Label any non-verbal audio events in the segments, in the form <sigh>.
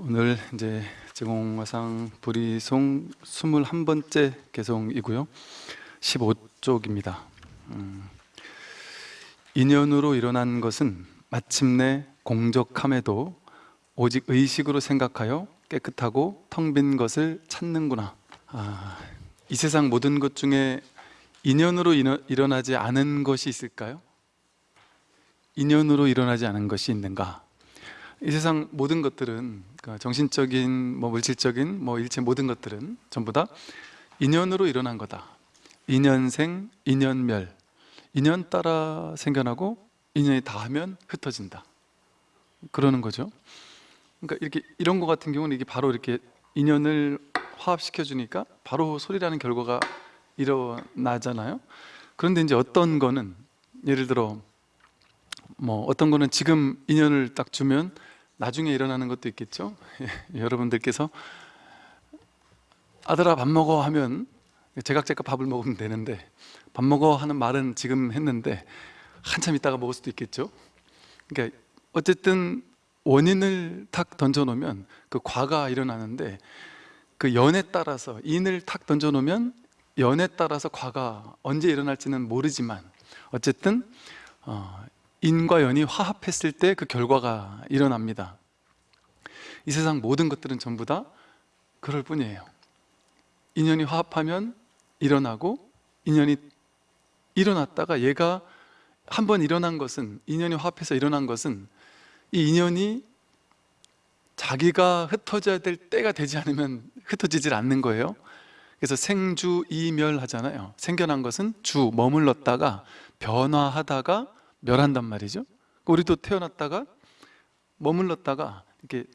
오늘 이제 제공화상 불이송 21번째 개송이고요. 15쪽입니다. 음, 인연으로 일어난 것은 마침내 공적함에도 오직 의식으로 생각하여 깨끗하고 텅 빈 것을 찾는구나. 아, 이 세상 모든 것 중에 인연으로 일어, 일어나지 않은 것이 있을까요? 인연으로 일어나지 않은 것이 있는가? 이 세상 모든 것들은 그 정신적인, 뭐 물질적인, 뭐 일체 모든 것들은 전부 다 인연으로 일어난 거다. 인연생, 인연멸. 인연 따라 생겨나고 인연이 다하면 흩어진다. 그러는 거죠. 그러니까 이렇게 이런 거 같은 경우는 이게 바로 이렇게 인연을 화합시켜 주니까 바로 소리라는 결과가 일어나잖아요. 그런데 이제 어떤 거는 예를 들어 뭐 어떤 거는 지금 인연을 딱 주면 나중에 일어나는 것도 있겠죠? <laughs> 여러분들께서 아들아 밥 먹어. 하면 제각제각 밥을 먹으면 되는데 밥 먹어 하는 말은 지금 했는데 한참 있다가 먹을 수도 있겠죠? 그러니까 어쨌든 원인을 탁 던져놓으면 그 과가 일어나는데 그 연에 따라서 인을 탁 던져놓으면 연에 따라서 과가 언제 일어날지는 모르지만 어쨌든 어, 인과 연이 화합했을 때 그 결과가 일어납니다. 이 세상 모든 것들은 전부 다 그럴 뿐이에요. 인연이 화합하면 일어나고 인연이 일어났다가 얘가 한 번 일어난 것은 인연이 화합해서 일어난 것은 이 인연이 자기가 흩어져야 될 때가 되지 않으면 흩어지질 않는 거예요. 그래서 생주 이멸 하잖아요. 생겨난 것은 주 머물렀다가 변화하다가 멸한단 말이죠. 우리도 태어났다가 머물렀다가 이렇게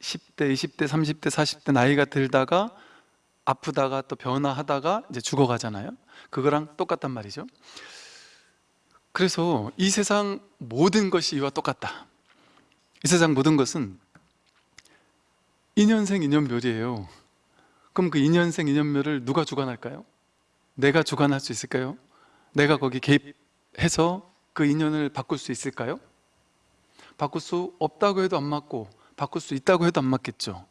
10대, 20대, 30대, 40대 나이가 들다가 아프다가 또 변화하다가 이제 죽어가잖아요. 그거랑 똑같단 말이죠. 그래서 이 세상 모든 것이 이와 똑같다. 이 세상 모든 것은 인연생 인연멸이에요. 그럼 그 인연생 인연멸을 누가 주관할까요? 내가 주관할 수 있을까요? 내가 거기 개입해서 그 인연을 바꿀 수 있을까요? 바꿀 수 없다고 해도 안 맞고 바꿀 수 있다고 해도 안 맞겠죠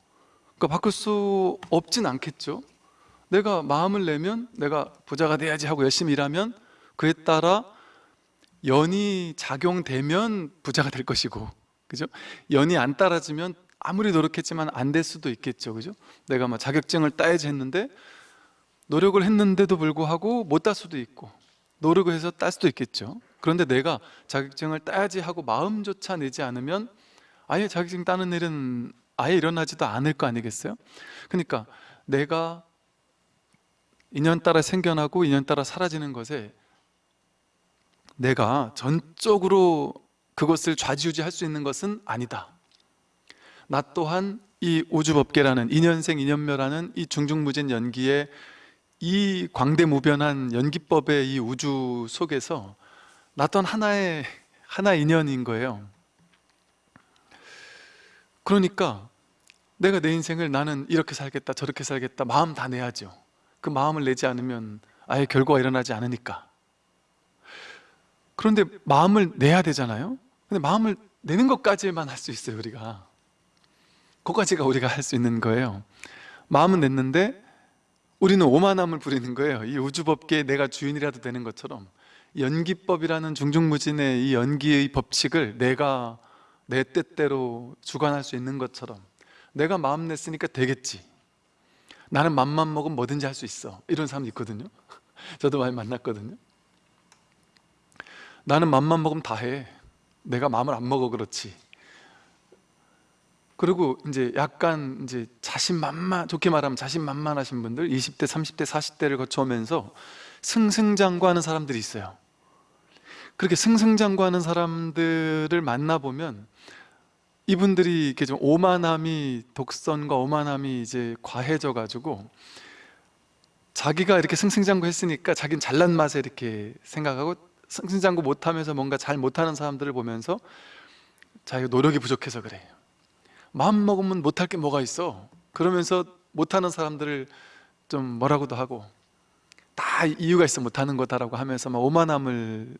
그러니까 바꿀 수 없진 않겠죠 내가 마음을 내면 내가 부자가 돼야지 하고 열심히 일하면 그에 따라 연이 작용되면 부자가 될 것이고 그죠? 연이 안 따라주면 아무리 노력했지만 안 될 수도 있겠죠 그죠? 내가 막 자격증을 따야지 했는데 노력을 했는데도 불구하고 못 딸 수도 있고 노력을 해서 딸 수도 있겠죠 그런데 내가 자격증을 따야지 하고 마음조차 내지 않으면 아예 자격증 따는 일은 아예 일어나지도 않을 거 아니겠어요? 그러니까 내가 인연 따라 생겨나고 인연 따라 사라지는 것에 내가 전적으로 그것을 좌지우지할 수 있는 것은 아니다 나 또한 이 우주법계라는 인연생 인연멸하는 이 중중무진 연기의 이 광대무변한 연기법의 이 우주 속에서 나 또한 하나의 하나 인연인 거예요. 그러니까 내가 내 인생을 나는 이렇게 살겠다 저렇게 살겠다 마음 다 내야죠. 그 마음을 내지 않으면 아예 결과가 일어나지 않으니까. 그런데 마음을 내야 되잖아요? 근데 마음을 내는 것까지만 할 수 있어요 우리가. 그까지가 우리가 할 수 있는 거예요. 마음은 냈는데 우리는 오만함을 부리는 거예요. 이 우주법계에 내가 주인이라도 되는 것처럼 연기법이라는 중중무진의 이 연기의 법칙을 내가 내 뜻대로 주관할 수 있는 것처럼 내가 마음 냈으니까 되겠지. 나는 맘만 먹으면 뭐든지 할 수 있어. 이런 사람 있거든요. <laughs> 저도 많이 만났거든요. 나는 맘만 먹으면 다 해. 내가 마음을 안 먹어 그렇지. 그리고 이제 약간 이제 자신만만 좋게 말하면 자신만만하신 분들 20대, 30대, 40대를 거쳐오면서 승승장구하는 사람들이 있어요 그렇게 승승장구하는 사람들을 만나보면 이분들이 이렇게 좀 오만함이 독선과 오만함이 이제 과해져 가지고 자기가 이렇게 승승장구 했으니까 자기는 잘난 맛에 이렇게 생각하고 승승장구 못하면서 뭔가 잘 못하는 사람들을 보면서 자기가 노력이 부족해서 그래요 마음 먹으면 못할 게 뭐가 있어? 그러면서 못하는 사람들을 좀 뭐라고도 하고 다 이유가 있어 못하는 거다라고 하면서 막 오만함을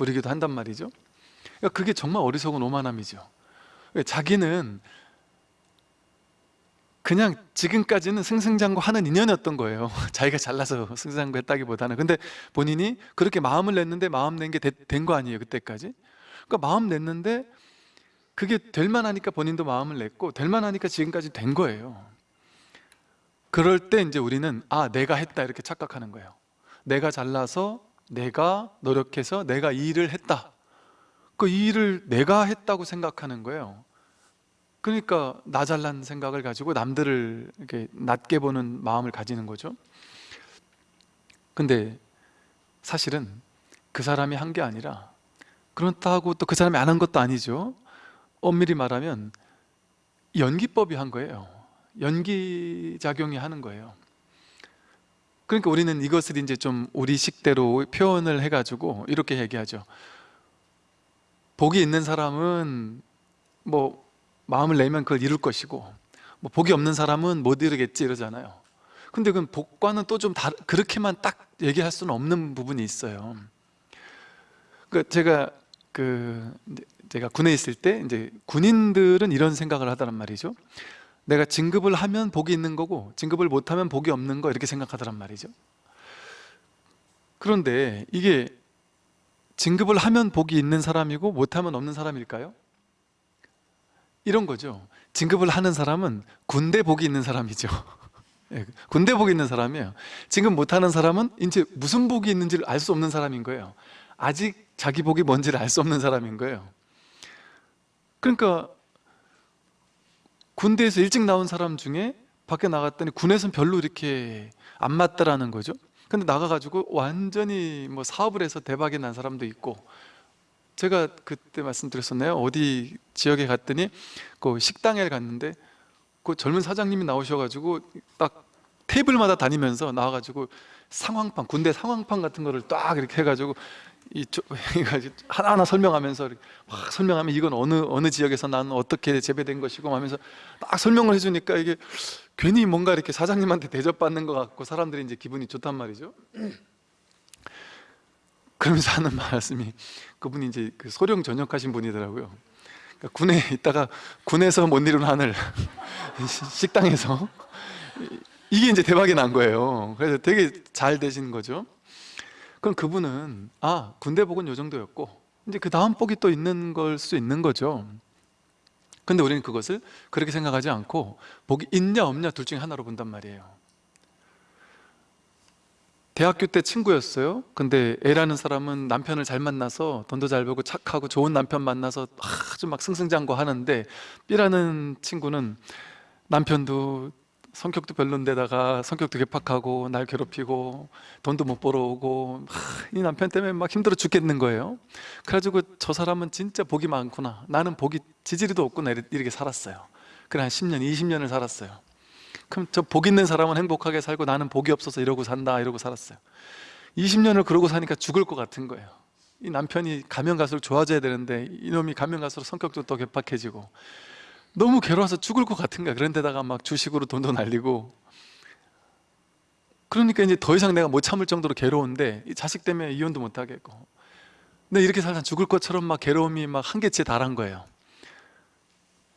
부리기도 한단 말이죠. 그러니까 그게 정말 어리석은 오만함이죠. 자기는 그냥 지금까지는 승승장구 하는 인연이었던 거예요. <laughs> 자기가 잘나서 승승장구 했다기보다는. 근데 본인이 그렇게 마음을 냈는데 마음 낸 게 된 거 아니에요 그때까지. 그러니까 마음 냈는데 그게 될 만하니까 본인도 마음을 냈고 될 만하니까 지금까지 된 거예요. 그럴 때 이제 우리는 아 내가 했다 이렇게 착각하는 거예요. 내가 잘나서 내가 노력해서 내가 이 일을 했다. 그이 일을 내가 했다고 생각하는 거예요. 그러니까 나 잘난 생각을 가지고 남들을 이렇게 낮게 보는 마음을 가지는 거죠. 근데 사실은 그 사람이 한 게 아니라 그렇다고 또 그 사람이 안 한 것도 아니죠. 엄밀히 말하면 연기법이 한 거예요. 연기작용이 하는 거예요 그러니까 우리는 이것을 이제 좀 우리 식대로 표현을 해가지고 이렇게 얘기하죠. 복이 있는 사람은 뭐 마음을 내면 그걸 이룰 것이고 뭐 복이 없는 사람은 못 이루겠지 이러잖아요. 근데 그건 복과는 또 좀 그렇게만 딱 얘기할 수는 없는 부분이 있어요. 그 제가 그 제가 군에 있을 때 이제 군인들은 이런 생각을 하더란 말이죠 내가 진급을 하면 복이 있는 거고 진급을 못하면 복이 없는 거 이렇게 생각하더란 말이죠. 그런데 이게 진급을 하면 복이 있는 사람이고 못하면 없는 사람일까요? 이런 거죠. 진급을 하는 사람은 군대 복이 있는 사람이죠. <laughs> 예, 군대 복이 있는 사람이에요. 진급 못하는 사람은 이제 무슨 복이 있는지를 알 수 없는 사람인 거예요. 아직 자기 복이 뭔지를 알 수 없는 사람인 거예요. 그러니까 군대에서 일찍 나온 사람 중에 밖에 나갔더니 군에서는 별로 이렇게 안 맞더라는 거죠 근데 나가가지고 완전히 뭐 사업을 해서 대박이 난 사람도 있고 제가 그때 말씀드렸었나요? 어디 지역에 갔더니 그 식당에 갔는데 그 젊은 사장님이 나오셔가지고 딱 테이블마다 다니면서 나와가지고 상황판 군대 상황판 같은 거를 딱 이렇게 해가지고 이 <laughs> 하나하나 설명하면서 막 설명하면 이건 어느 어느 지역에서 나는 어떻게 재배된 것이고 하면서 딱 설명을 해주니까 이게 괜히 뭔가 이렇게 사장님한테 대접받는 것 같고 사람들이 이제 기분이 좋단 말이죠. <clears throat> 그러면서 하는 말씀이 그분이 이제 그 소령 전역하신 분이더라고요. 그러니까 군에 있다가 군에서 못 이룬 하늘 <laughs> 식당에서 이게 이제 대박이 난 거예요. 그래서 되게 잘 되신 거죠. 그럼 그분은 아 군대 복은 요 정도였고 이제 그 다음 복이 또 있는 걸 수 있는 거죠. 근데 우리는 그것을 그렇게 생각하지 않고 복이 있냐 없냐 둘 중에 하나로 본단 말이에요. 대학교 때 친구였어요 근데 A라는 사람은 남편을 잘 만나서 돈도 잘 벌고 착하고 좋은 남편 만나서 아주 막 승승장구 하는데 B라는 친구는 남편도 성격도 별론데다가 성격도 괴팍하고 날 괴롭히고 돈도 못 벌어오고 이 남편 때문에 막 힘들어 죽겠는 거예요. 그래가지고 저 사람은 진짜 복이 많구나. 나는 복이 지지리도 없구나 이렇게 살았어요. 그래 한 10년, 20년을 살았어요. 그럼 저 복 있는 사람은 행복하게 살고 나는 복이 없어서 이러고 산다 이러고 살았어요. 20년을 그러고 사니까 죽을 것 같은 거예요. 이 남편이 가면 갈수록 좋아져야 되는데 이놈이 가면 갈수록 성격도 더 괴팍해지고 너무 괴로워서 죽을 것 같은 거야 그런데다가 막 주식으로 돈도 날리고. 그러니까 이제 더 이상 내가 못 참을 정도로 괴로운데 이 자식 때문에 이혼도 못 하겠고. 근데 이렇게 살다 죽을 것처럼 막 괴로움이 막 한계치에 달한 거예요.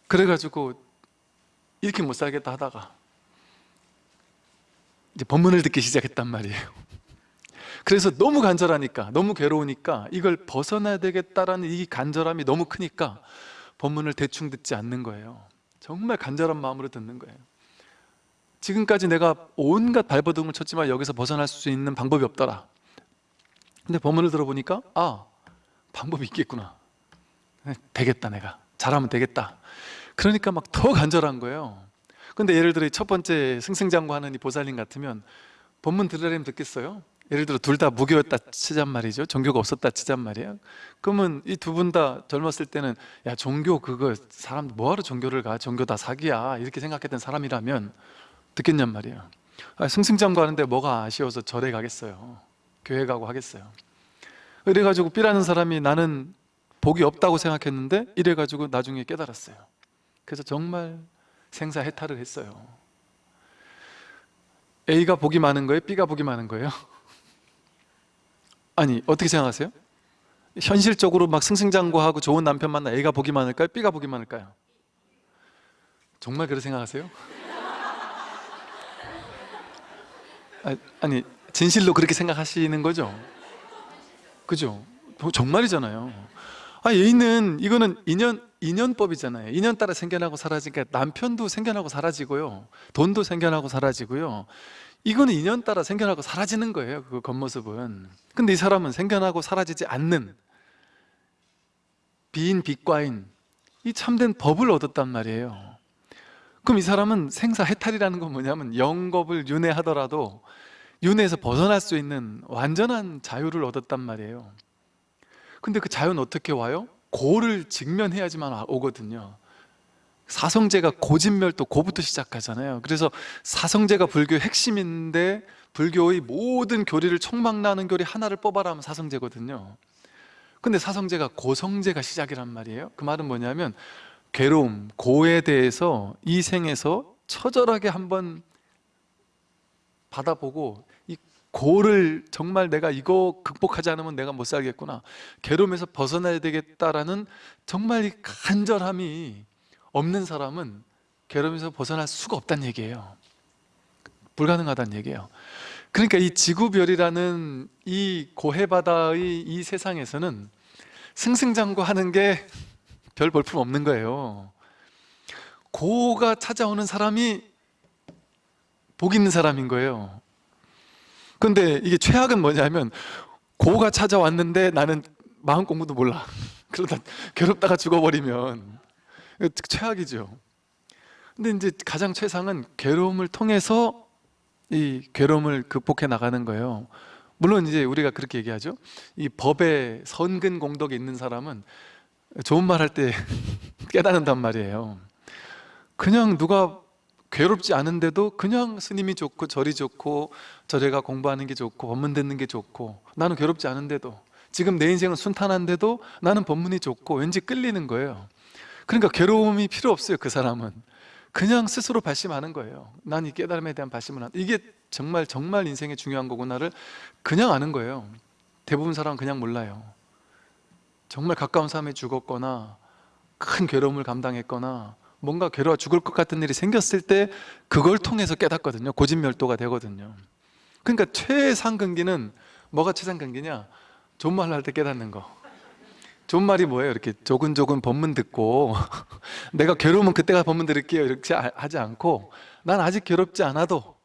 그래가지고 이렇게 못 살겠다 하다가 이제 법문을 듣기 시작했단 말이에요. <laughs> 그래서 너무 간절하니까 너무 괴로우니까 이걸 벗어나야 되겠다라는 이 간절함이 너무 크니까 법문을 대충 듣지 않는 거예요. 정말 간절한 마음으로 듣는 거예요. 지금까지 내가 온갖 발버둥을 쳤지만 여기서 벗어날 수 있는 방법이 없더라. 근데 법문을 들어보니까 아 방법이 있겠구나. 되겠다 내가. 잘하면 되겠다. 그러니까 막 더 간절한 거예요. 근데 예를 들어 첫 번째 승승장구하는 이 보살님 같으면 법문 들으려면 듣겠어요? 예를 들어 둘 다 무교였다 치잔 말이죠. 종교가 없었다 치잔 말이에요. 그러면 이 두 분 다 젊었을 때는 야 종교 그거 사람 뭐하러 종교를 가? 종교 다 사기야. 이렇게 생각했던 사람이라면 듣겠냔 말이에요. 아, 승승장구 하는데 뭐가 아쉬워서 절에 가겠어요. 교회 가고 하겠어요. 이래가지고 B라는 사람이 나는 복이 없다고 생각했는데 이래가지고 나중에 깨달았어요. 그래서 정말 생사해탈을 했어요. A가 복이 많은 거예요? B가 복이 많은 거예요? 아니 어떻게 생각하세요? 현실적으로 막 승승장구하고 좋은 남편 만나 A가 보기 많을까요? B가 보기 많을까요? 정말 그렇게 생각하세요? <laughs> 아, 아니 진실로 그렇게 생각하시는 거죠? 그죠? 뭐 정말이잖아요 아 예인은 이거는 인연, 인연법이잖아요 인연 따라 생겨나고 사라지니까 남편도 생겨나고 사라지고요 돈도 생겨나고 사라지고요 이거는 인연 따라 생겨나고 사라지는 거예요. 그 겉모습은. 근데 이 사람은 생겨나고 사라지지 않는 비인 빛과인 이 참된 법을 얻었단 말이에요. 그럼 이 사람은 생사 해탈이라는 건 뭐냐면 영겁을 윤회하더라도 윤회에서 벗어날 수 있는 완전한 자유를 얻었단 말이에요 근데 그 자유는 어떻게 와요? 고를 직면해야지만 오거든요 사성제가 고진멸도 고부터 시작하잖아요. 그래서 사성제가 불교의 핵심인데 불교의 모든 교리를 총망라하는 교리 하나를 뽑아라 하면 사성제거든요. 근데 사성제가 고성제가 시작이란 말이에요. 그 말은 뭐냐면 괴로움, 고에 대해서 이 생에서 처절하게 한번 받아보고 이 고를 정말 내가 이거 극복하지 않으면 내가 못 살겠구나. 괴로움에서 벗어나야 되겠다라는 정말 이 간절함이 없는 사람은 괴로움에서 벗어날 수가 없다는 얘기예요. 불가능하다는 얘기예요. 그러니까 이 지구별이라는 이 고해바다의 이 세상에서는 승승장구하는 게 별 볼품 없는 거예요. 고가 찾아오는 사람이 복 있는 사람인 거예요. 근데 이게 최악은 뭐냐면 고가 찾아왔는데 나는 마음 공부도 몰라. <laughs> 그러다 괴롭다가 죽어버리면 최악이죠. 근데 이제 가장 최상은 괴로움을 통해서 이 괴로움을 극복해 나가는 거예요. 물론 이제 우리가 그렇게 얘기하죠. 이 법에 선근 공덕이 있는 사람은 좋은 말 할 때 <laughs> 깨닫는단 말이에요. 그냥 누가 괴롭지 않은데도 그냥 스님이 좋고 절이 좋고 절에가 공부하는 게 좋고 법문 듣는 게 좋고 나는 괴롭지 않은데도 지금 내 인생은 순탄한데도 나는 법문이 좋고 왠지 끌리는 거예요 그러니까 괴로움이 필요 없어요 그 사람은. 그냥 스스로 발심하는 거예요. 난 이 깨달음에 대한 발심을 한 이게 정말 정말 인생의 중요한 거구나를 그냥 아는 거예요. 대부분 사람은 그냥 몰라요. 정말 가까운 사람이 죽었거나 큰 괴로움을 감당했거나 뭔가 괴로워 죽을 것 같은 일이 생겼을 때 그걸 통해서 깨닫거든요. 고진멸도가 되거든요. 그러니까 최상근기는 뭐가 최상근기냐? 좋은 말할 때 깨닫는 거 좋은 말이 뭐예요? 이렇게 조근조근 법문 듣고 <laughs> 내가 괴로우면 그때가 법문 들을게요. 이렇게 아- 하지 않고 난 아직 괴롭지 않아도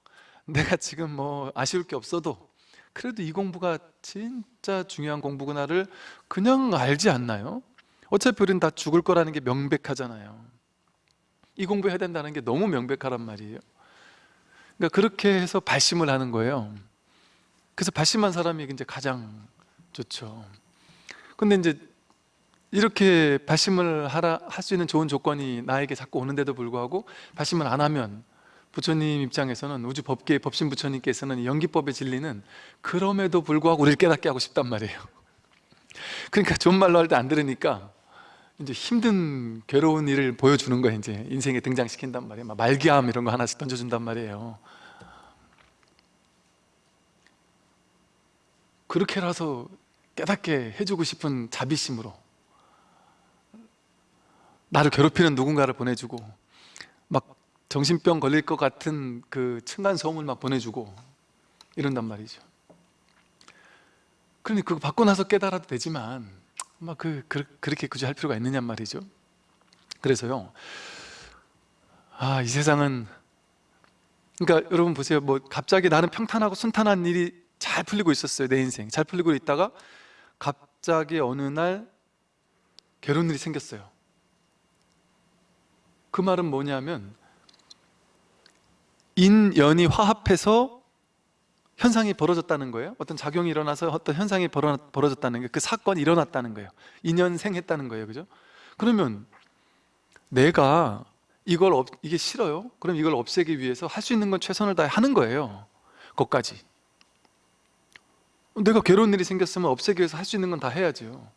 내가 지금 뭐 아쉬울 게 없어도 그래도 이 공부가 진짜 중요한 공부구나를 그냥 알지 않나요? 어차피 우리는 다 죽을 거라는 게 명백하잖아요. 이 공부해야 된다는 게 너무 명백하란 말이에요. 그러니까 그렇게 해서 발심을 하는 거예요. 그래서 발심한 사람이 이제 가장 좋죠. 근데 이제 이렇게 발심을 하라 할 수 있는 좋은 조건이 나에게 자꾸 오는데도 불구하고 발심을 안 하면 부처님 입장에서는 우주 법계의 법신 부처님께서는 연기법의 진리는 그럼에도 불구하고 우리를 깨닫게 하고 싶단 말이에요. <laughs> 그러니까 좋은 말로 할 때 안 들으니까 이제 힘든 괴로운 일을 보여주는 거예요 이제. 인생에 등장시킨단 말이에요. 막 말기암 이런 거 하나씩 던져준단 말이에요. 그렇게라서 깨닫게 해주고 싶은 자비심으로 나를 괴롭히는 누군가를 보내주고 막 정신병 걸릴 것 같은 그 층간 소음을 막 보내주고 이런단 말이죠. 그러니 그거 받고 나서 깨달아도 되지만 막 그, 그, 그렇게 굳이 할 필요가 있느냐 말이죠. 그래서요 아 이 세상은 그러니까 여러분 보세요. 뭐 갑자기 나는 평탄하고 순탄한 일이 잘 풀리고 있었어요 내 인생. 잘 풀리고 있다가 갑자기 어느 날 괴로운 일이 생겼어요 그 말은 뭐냐면 인연이 화합해서 현상이 벌어졌다는 거예요. 어떤 작용이 일어나서 어떤 현상이 벌어, 벌어졌다는 거예요. 그 사건이 일어났다는 거예요. 인연생했다는 거예요. 그죠? 그러면 내가 이걸 없, 이게 싫어요? 그럼 이걸 없애기 위해서 할 수 있는 건 최선을 다해 하는 거예요. 거기까지. 내가 괴로운 일이 생겼으면 없애기 위해서 할 수 있는 건 다 해야죠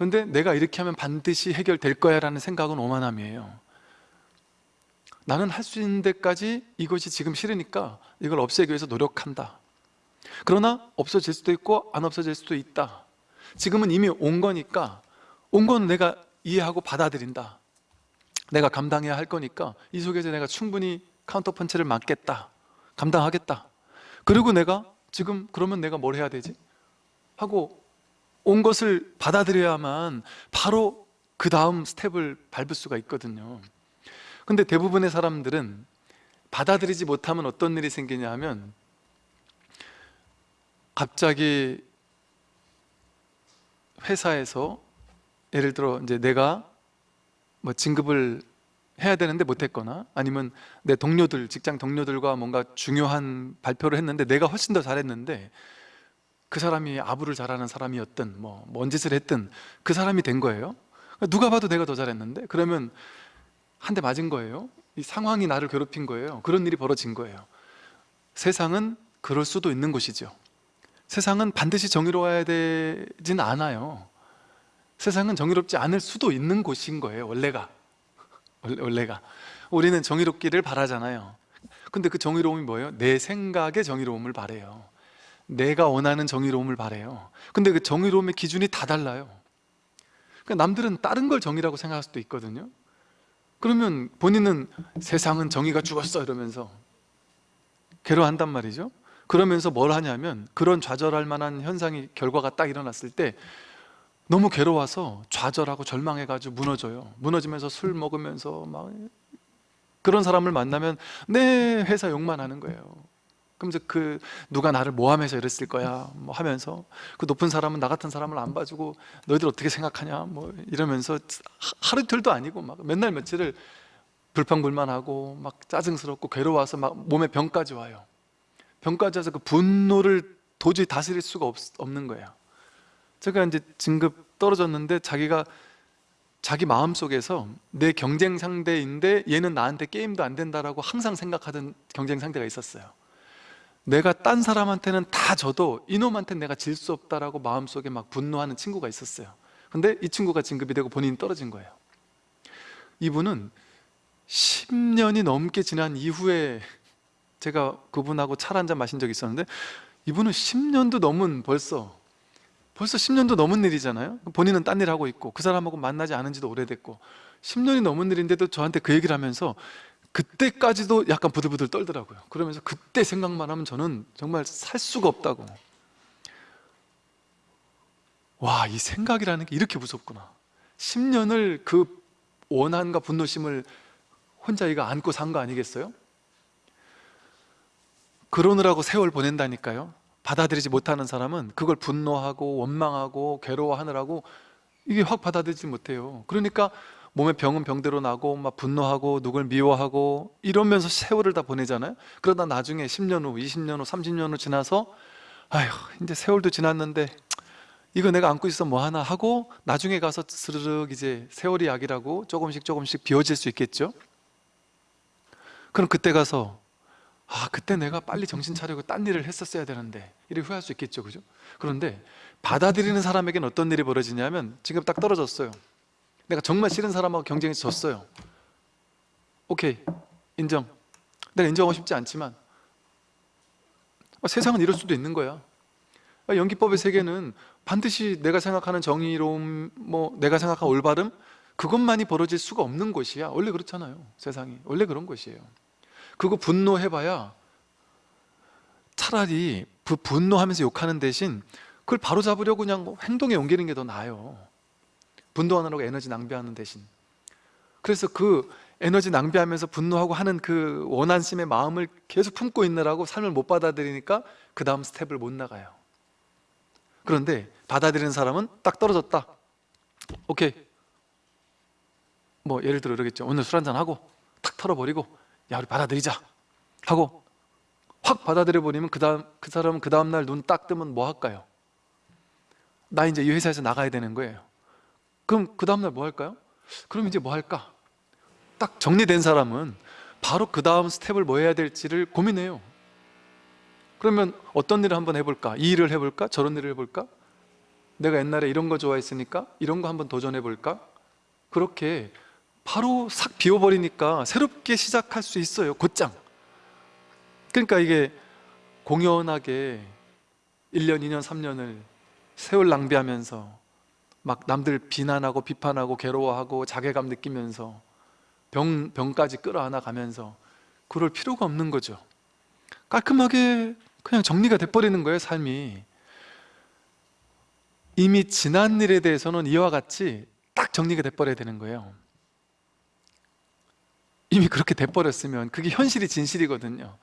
근데 내가 이렇게 하면 반드시 해결될 거야 라는 생각은 오만함이에요. 나는 할 수 있는 데까지 이것이 지금 싫으니까 이걸 없애기 위해서 노력한다. 그러나 없어질 수도 있고 안 없어질 수도 있다. 지금은 이미 온 거니까 온 건 내가 이해하고 받아들인다. 내가 감당해야 할 거니까 이 속에서 내가 충분히 카운터 펀치를 맞겠다. 감당하겠다. 그리고 내가 지금 그러면 내가 뭘 해야 되지? 하고 온 것을 받아들여야만 바로 그 다음 스텝을 밟을 수가 있거든요. 근데 대부분의 사람들은 받아들이지 못하면 어떤 일이 생기냐 하면 갑자기 회사에서 예를 들어 이제 내가 뭐 진급을 해야 되는데 못했거나 아니면 내 동료들 직장 동료들과 뭔가 중요한 발표를 했는데 내가 훨씬 더 잘했는데 그 사람이 아부를 잘하는 사람이었든 뭐 뭔 짓을 했든 그 사람이 된 거예요? 누가 봐도 내가 더 잘했는데 그러면 한 대 맞은 거예요? 이 상황이 나를 괴롭힌 거예요? 그런 일이 벌어진 거예요. 세상은 그럴 수도 있는 곳이죠. 세상은 반드시 정의로워야 되진 않아요. 세상은 정의롭지 않을 수도 있는 곳인 거예요 원래가. 원래- 원래가. 우리는 정의롭기를 바라잖아요. 근데 그 정의로움이 뭐예요? 내 생각의 정의로움을 바래요 내가 원하는 정의로움을 바래요. 근데 그 정의로움의 기준이 다 달라요. 그러니까 남들은 다른 걸 정의라고 생각할 수도 있거든요. 그러면 본인은 세상은 정의가 죽었어 이러면서 괴로워한단 말이죠. 그러면서 뭘 하냐면 그런 좌절할 만한 현상이 결과가 딱 일어났을 때 너무 괴로워서 좌절하고 절망해가지고 무너져요. 무너지면서 술 먹으면서 막 그런 사람을 만나면 내 회사 욕만 하는 거예요 그러면서 그 누가 나를 모함해서 이랬을 거야 뭐 하면서. 그 높은 사람은 나 같은 사람을 안 봐주고 너희들 어떻게 생각하냐 뭐 이러면서 하- 하루 이틀도 아니고 막 맨날 며칠을 불평불만하고 막 짜증스럽고 괴로워서 막 몸에 병까지 와요. 병까지 와서 그 분노를 도저히 다스릴 수가 없, 없는 거예요. 제가 이제 진급 떨어졌는데 자기가 자기 마음속에서 내 경쟁 상대인데 얘는 나한테 게임도 안 된다라고 항상 생각하던 경쟁 상대가 있었어요 내가 딴 사람한테는 다 져도 이놈한테는 내가 질 수 없다라고 마음속에 막 분노하는 친구가 있었어요. 근데 이 친구가 진급이 되고 본인이 떨어진 거예요. 이분은 10년이 넘게 지난 이후에 제가 그분하고 차를 한잔 마신 적이 있었는데 이분은 10년도 넘은 벌써 벌써 10년도 넘은 일이잖아요. 본인은 딴 일 하고 있고 그 사람하고 만나지 않은 지도 오래됐고 10년이 넘은 일인데도 저한테 그 얘기를 하면서 그때까지도 약간 부들부들 떨더라고요. 그러면서 그때 생각만 하면 저는 정말 살 수가 없다고. 와 이 생각이라는 게 이렇게 무섭구나. 10년을 그 원한과 분노심을 혼자 이가 안고 산 거 아니겠어요? 그러느라고 세월 보낸다니까요. 받아들이지 못하는 사람은 그걸 분노하고 원망하고 괴로워하느라고 이게 확 받아들이지 못해요. 그러니까 몸에 병은 병대로 나고 막 분노하고 누굴 미워하고 이러면서 세월을 다 보내잖아요. 그러다 나중에 10년 후, 20년 후, 30년 후 지나서 아휴 이제 세월도 지났는데 이거 내가 안고 있어 뭐 하나 하고 나중에 가서 스르륵 이제 세월이 약이라고 조금씩 조금씩 비워질 수 있겠죠? 그럼 그때 가서 아 그때 내가 빨리 정신 차리고 딴 일을 했었어야 되는데 이렇게 후회할 수 있겠죠 그죠? 그런데 받아들이는 사람에게는 어떤 일이 벌어지냐면 지금 딱 떨어졌어요 내가 정말 싫은 사람하고 경쟁에서 졌어요. 오케이 인정. 내가 인정하고 싶지 않지만 아, 세상은 이럴 수도 있는 거야. 아, 연기법의 세계는 반드시 내가 생각하는 정의로움 뭐 내가 생각한 올바름 그것만이 벌어질 수가 없는 곳이야. 원래 그렇잖아요 세상이. 원래 그런 곳이에요. 그거 분노해봐야 차라리 그 분노하면서 욕하는 대신 그걸 바로 잡으려고 그냥 뭐 행동에 옮기는 게 더 나아요 분노하느라고 에너지 낭비하는 대신. 그래서 그 에너지 낭비하면서 분노하고 하는 그 원한심의 마음을 계속 품고 있느라고 삶을 못 받아들이니까 그 다음 스텝을 못 나가요. 그런데 받아들이는 사람은 딱 떨어졌다. 오케이. 뭐 예를 들어 이러겠죠. 오늘 술 한잔 하고 탁 털어버리고 야 우리 받아들이자 하고 확 받아들여 버리면 그 다음 그 사람은 그 다음 날 눈 딱 뜨면 뭐 할까요? 나 이제 이 회사에서 나가야 되는 거예요. 그럼 그 다음 날 뭐 할까요? 그럼 이제 뭐 할까? 딱 정리된 사람은 바로 그 다음 스텝을 뭐 해야 될지를 고민해요. 그러면 어떤 일을 한번 해볼까? 이 일을 해볼까? 저런 일을 해볼까? 내가 옛날에 이런 거 좋아했으니까 이런 거 한번 도전해볼까? 그렇게 바로 싹 비워버리니까 새롭게 시작할 수 있어요 곧장 그러니까 이게 공연하게 1년, 2년, 3년을 세월 낭비하면서 막 남들 비난하고 비판하고 괴로워하고 자괴감 느끼면서 병, 병까지 끌어안아 가면서 그럴 필요가 없는 거죠. 깔끔하게 그냥 정리가 돼버리는 거예요 삶이. 이미 지난 일에 대해서는 이와 같이 딱 정리가 돼버려야 되는 거예요. 이미 그렇게 돼버렸으면 그게 현실이 진실이거든요.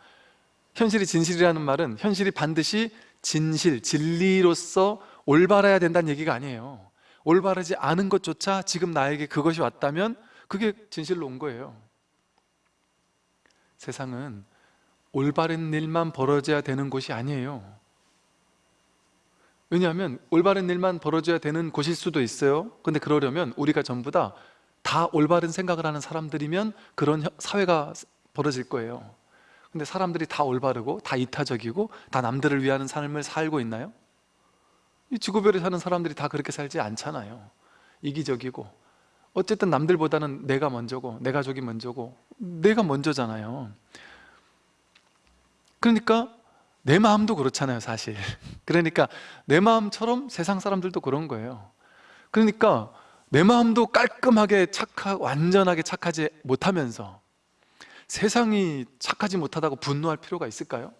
현실이 진실이라는 말은 현실이 반드시 진실, 진리로서 올바라야 된다는 얘기가 아니에요 올바르지 않은 것조차 지금 나에게 그것이 왔다면 그게 진실로 온 거예요. 세상은 올바른 일만 벌어져야 되는 곳이 아니에요. 왜냐하면 올바른 일만 벌어져야 되는 곳일 수도 있어요. 근데 그러려면 우리가 전부 다다 올바른 생각을 하는 사람들이면 그런 혀- 사회가 벌어질 거예요. 근데 사람들이 다 올바르고 다 이타적이고 다 남들을 위하는 삶을 살고 있나요? 이 지구별에 사는 사람들이 다 그렇게 살지 않잖아요. 이기적이고. 어쨌든 남들보다는 내가 먼저고 내 가족이 먼저고 내가 먼저잖아요. 그러니까 내 마음도 그렇잖아요 사실. <laughs> 그러니까 내 마음처럼 세상 사람들도 그런 거예요. 그러니까 내 마음도 깔끔하게 착하 완전하게 착하지 못하면서 세상이 착하지 못하다고 분노할 필요가 있을까요?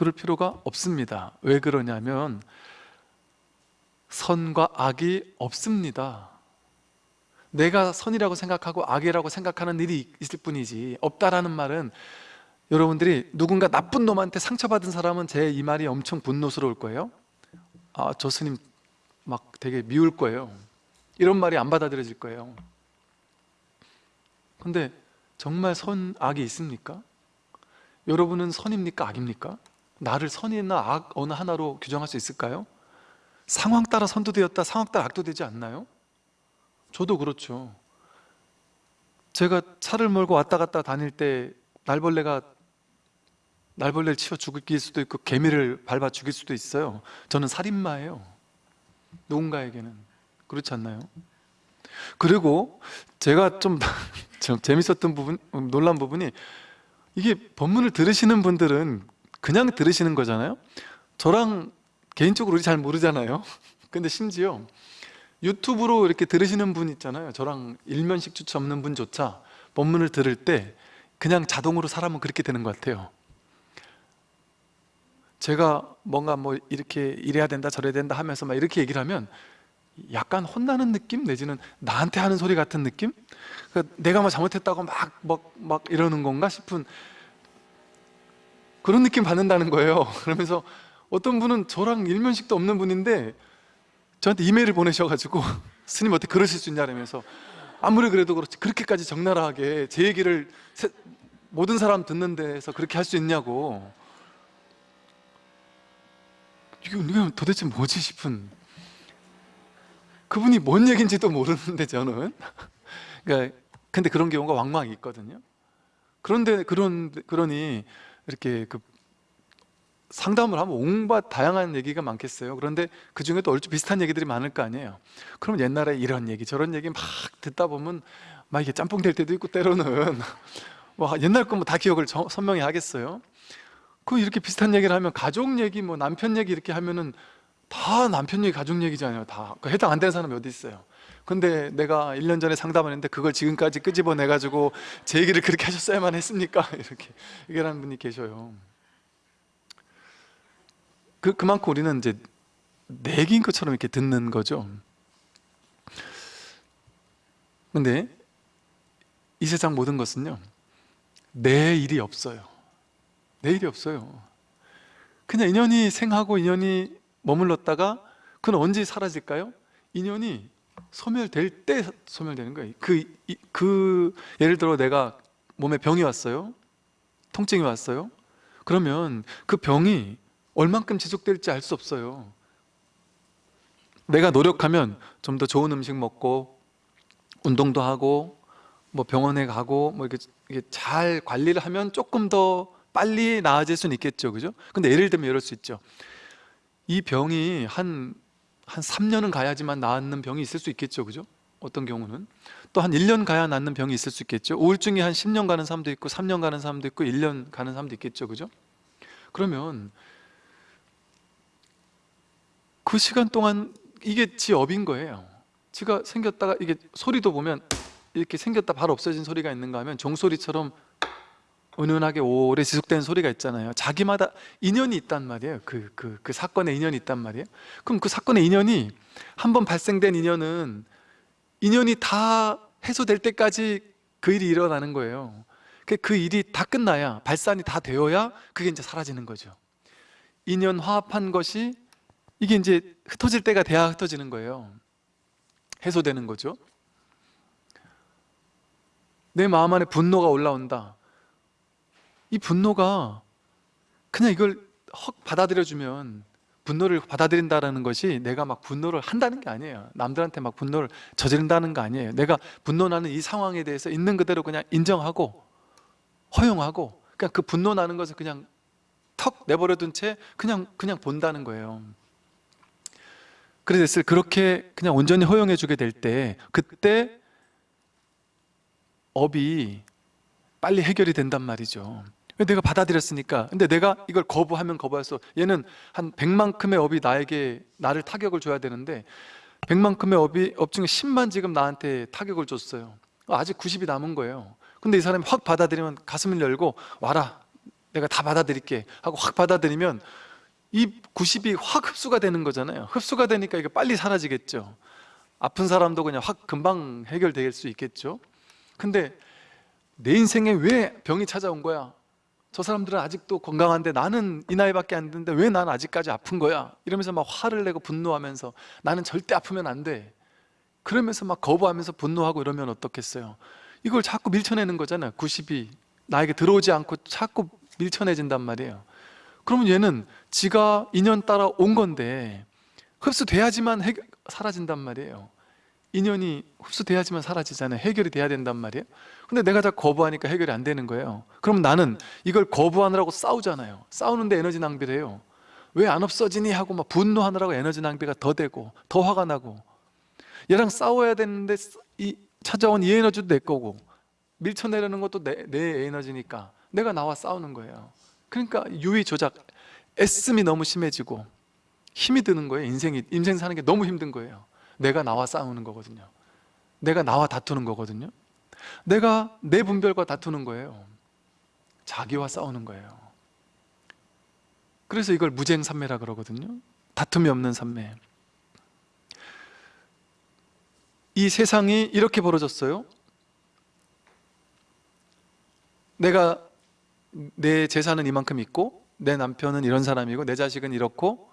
그럴 필요가 없습니다 왜 그러냐면 선과 악이 없습니다 내가 선이라고 생각하고 악이라고 생각하는 일이 있을 뿐이지 없다라는 말은 여러분들이 누군가 나쁜 놈한테 상처받은 사람은 제 이 말이 엄청 분노스러울 거예요 아 저 스님 막 되게 미울 거예요 이런 말이 안 받아들여질 거예요 근데 정말 선, 악이 있습니까? 여러분은 선입니까? 악입니까? 나를 선이나 악 어느 하나로 규정할 수 있을까요? 상황 따라 선도 되었다 상황 따라 악도 되지 않나요? 저도 그렇죠 제가 차를 몰고 왔다 갔다 다닐 때 날벌레가 날벌레를 치워 죽일 수도 있고 개미를 밟아 죽일 수도 있어요 저는 살인마예요 누군가에게는 그렇지 않나요? 그리고 제가 좀, <laughs> 좀 재밌었던 부분, 놀란 부분이 이게 법문을 들으시는 분들은 그냥 들으시는 거잖아요? 저랑 개인적으로 잘 모르잖아요. <laughs> 근데 심지어 유튜브로 이렇게 들으시는 분 있잖아요. 저랑 일면식 주체 없는 분조차 법문을 들을 때 그냥 자동으로 사람은 그렇게 되는 것 같아요. 제가 뭔가 뭐 이렇게 이래야 된다 저래야 된다 하면서 막 이렇게 얘기를 하면 약간 혼나는 느낌? 내지는 나한테 하는 소리 같은 느낌? 그러니까 내가 뭐 잘못했다고 막, 막, 막 이러는 건가 싶은 그런 느낌 받는다는 거예요. <laughs> 그러면서 어떤 분은 저랑 일면식도 없는 분인데 저한테 이메일을 보내셔가지고 <laughs> 스님 어떻게 그러실 수 있냐 그러면서 아무리 그래도 그렇지 그렇게까지 적나라하게 제 얘기를 세- 모든 사람 듣는 데서 그렇게 할 수 있냐고. 이게 도대체 뭐지 싶은. 그분이 뭔 얘기인지도 모르는데 저는. <laughs> 그러니까 근데 그런 경우가 왕왕 있거든요. 그런데 그런 그러니 이렇게 그 상담을 하면 온갖 다양한 얘기가 많겠어요. 그런데 그 중에도 얼추 비슷한 얘기들이 많을 거 아니에요. 그럼 옛날에 이런 얘기 저런 얘기 막 듣다 보면 막 이게 짬뽕 될 때도 있고 때로는. <laughs> 뭐 옛날 거 뭐 다 기억을 저- 선명히 하겠어요? 그 이렇게 비슷한 얘기를 하면 가족 얘기 뭐 남편 얘기 이렇게 하면은 다 남편 얘기 가족 얘기잖아요 다그 해당 안 되는 사람이 어디 있어요 근데 내가 1년 전에 상담을 했는데 그걸 지금까지 끄집어내 가지고 제 얘기를 그렇게 하셨어야만 했습니까? <laughs> 이렇게 얘기하는 분이 계셔요 그, 그만큼 우리는 이제 내기인 것처럼 이렇게 듣는 거죠 근데 이 세상 모든 것은요 내 일이 없어요 내 일이 없어요 그냥 인연이 생하고 인연이 머물렀다가 그건 언제 사라질까요? 인연이 소멸될 때 소멸되는 거예요. 그, 이- 그 예를 들어 내가 몸에 병이 왔어요? 통증이 왔어요? 그러면 그 병이 얼만큼 지속될지 알 수 없어요. 내가 노력하면 좀 더 좋은 음식 먹고 운동도 하고 뭐 병원에 가고 뭐 이렇게, 이게 잘 관리를 하면 조금 더 빨리 나아질 수는 있겠죠. 그죠? 근데 예를 들면 이럴 수 있죠. 이 병이 한, 한 3년은 가야지만 낫는 병이 있을 수 있겠죠 그죠? 어떤 경우는 또 한 1년 가야 낫는 병이 있을 수 있겠죠 우울증이 한 10년 가는 사람도 있고 3년 가는 사람도 있고 1년 가는 사람도 있겠죠 그죠? 그러면 그 시간 동안 이게 지 업인 거예요 지가 생겼다가 이게 소리도 보면 이렇게 생겼다 바로 없어진 소리가 있는가 하면 종소리처럼 은은하게 오래 지속되는 소리가 있잖아요. 자기마다 인연이 있단 말이에요. 그, 그, 그 사건에 인연이 있단 말이에요. 그럼 그 사건의 인연이 한 번 발생된 인연은 인연이 다 해소될 때까지 그 일이 일어나는 거예요. 그- 그 일이 다 끝나야 발산이 다 되어야 그게 이제 사라지는 거죠. 인연 화합한 것이 이게 이제 흩어질 때가 돼야 흩어지는 거예요. 해소되는 거죠. 내 마음 안에 분노가 올라온다 이 분노가 그냥 이걸 헉 받아들여주면 분노를 받아들인다는 것이 내가 막 분노를 한다는 게 아니에요. 남들한테 막 분노를 저지른다는 거 아니에요. 내가 분노나는 이 상황에 대해서 있는 그대로 그냥 인정하고 허용하고 그냥 그 분노 나는 것을 그냥 턱 내버려둔 채 그냥 그냥 본다는 거예요. 그래서 그렇게 그냥 온전히 허용해 주게 될 때 그때 업이 빨리 해결이 된단 말이죠. 왜 내가 받아들였으니까? 근데 내가 이걸 거부하면 거부해서 얘는 한 100만큼의 업이 나에게 나를 타격을 줘야 되는데 100만큼의 업이 업 중에 10만 지금 나한테 타격을 줬어요. 아직 90이 남은 거예요. 근데 이 사람이 확 받아들이면 가슴을 열고 와라 내가 다 받아들일게 하고 확 받아들이면 이 90이 확 흡수가 되는 거잖아요. 흡수가 되니까 이게 빨리 사라지겠죠. 아픈 사람도 그냥 확 금방 해결될 수 있겠죠. 근데 내 인생에 왜 병이 찾아온 거야? 저 사람들은 아직도 건강한데 나는 이 나이밖에 안 됐는데 왜 난 아직까지 아픈 거야? 이러면서 막 화를 내고 분노하면서 나는 절대 아프면 안 돼. 그러면서 막 거부하면서 분노하고 이러면 어떻겠어요? 이걸 자꾸 밀쳐내는 거잖아요. 90이 나에게 들어오지 않고 자꾸 밀쳐내진단 말이에요. 그러면 얘는 지가 인연 따라 온 건데 흡수돼야지만 사라진단 말이에요. 인연이 흡수돼야지만 사라지잖아요. 해결이 돼야 된단 말이에요. 근데 내가 다 거부하니까 해결이 안 되는 거예요. 그럼 나는 이걸 거부하느라고 싸우잖아요. 싸우는데 에너지 낭비를 해요. 왜 안 없어지니? 하고 막 분노하느라고 에너지 낭비가 더 되고 더 화가 나고. 얘랑 싸워야 되는데 이 찾아온 이 에너지도 내 거고 밀쳐내려는 것도 내, 내 에너지니까 내가 나와 싸우는 거예요. 그러니까 유의 조작 애씀이 너무 심해지고 힘이 드는 거예요. 인생이 인생 사는 게 너무 힘든 거예요 내가 나와 싸우는 거거든요. 내가 나와 다투는 거거든요. 내가 내 분별과 다투는 거예요. 자기와 싸우는 거예요. 그래서 이걸 무쟁삼매라 그러거든요. 다툼이 없는 삼매. 이 세상이 이렇게 벌어졌어요. 내가 내 재산은 이만큼 있고 내 남편은 이런 사람이고 내 자식은 이렇고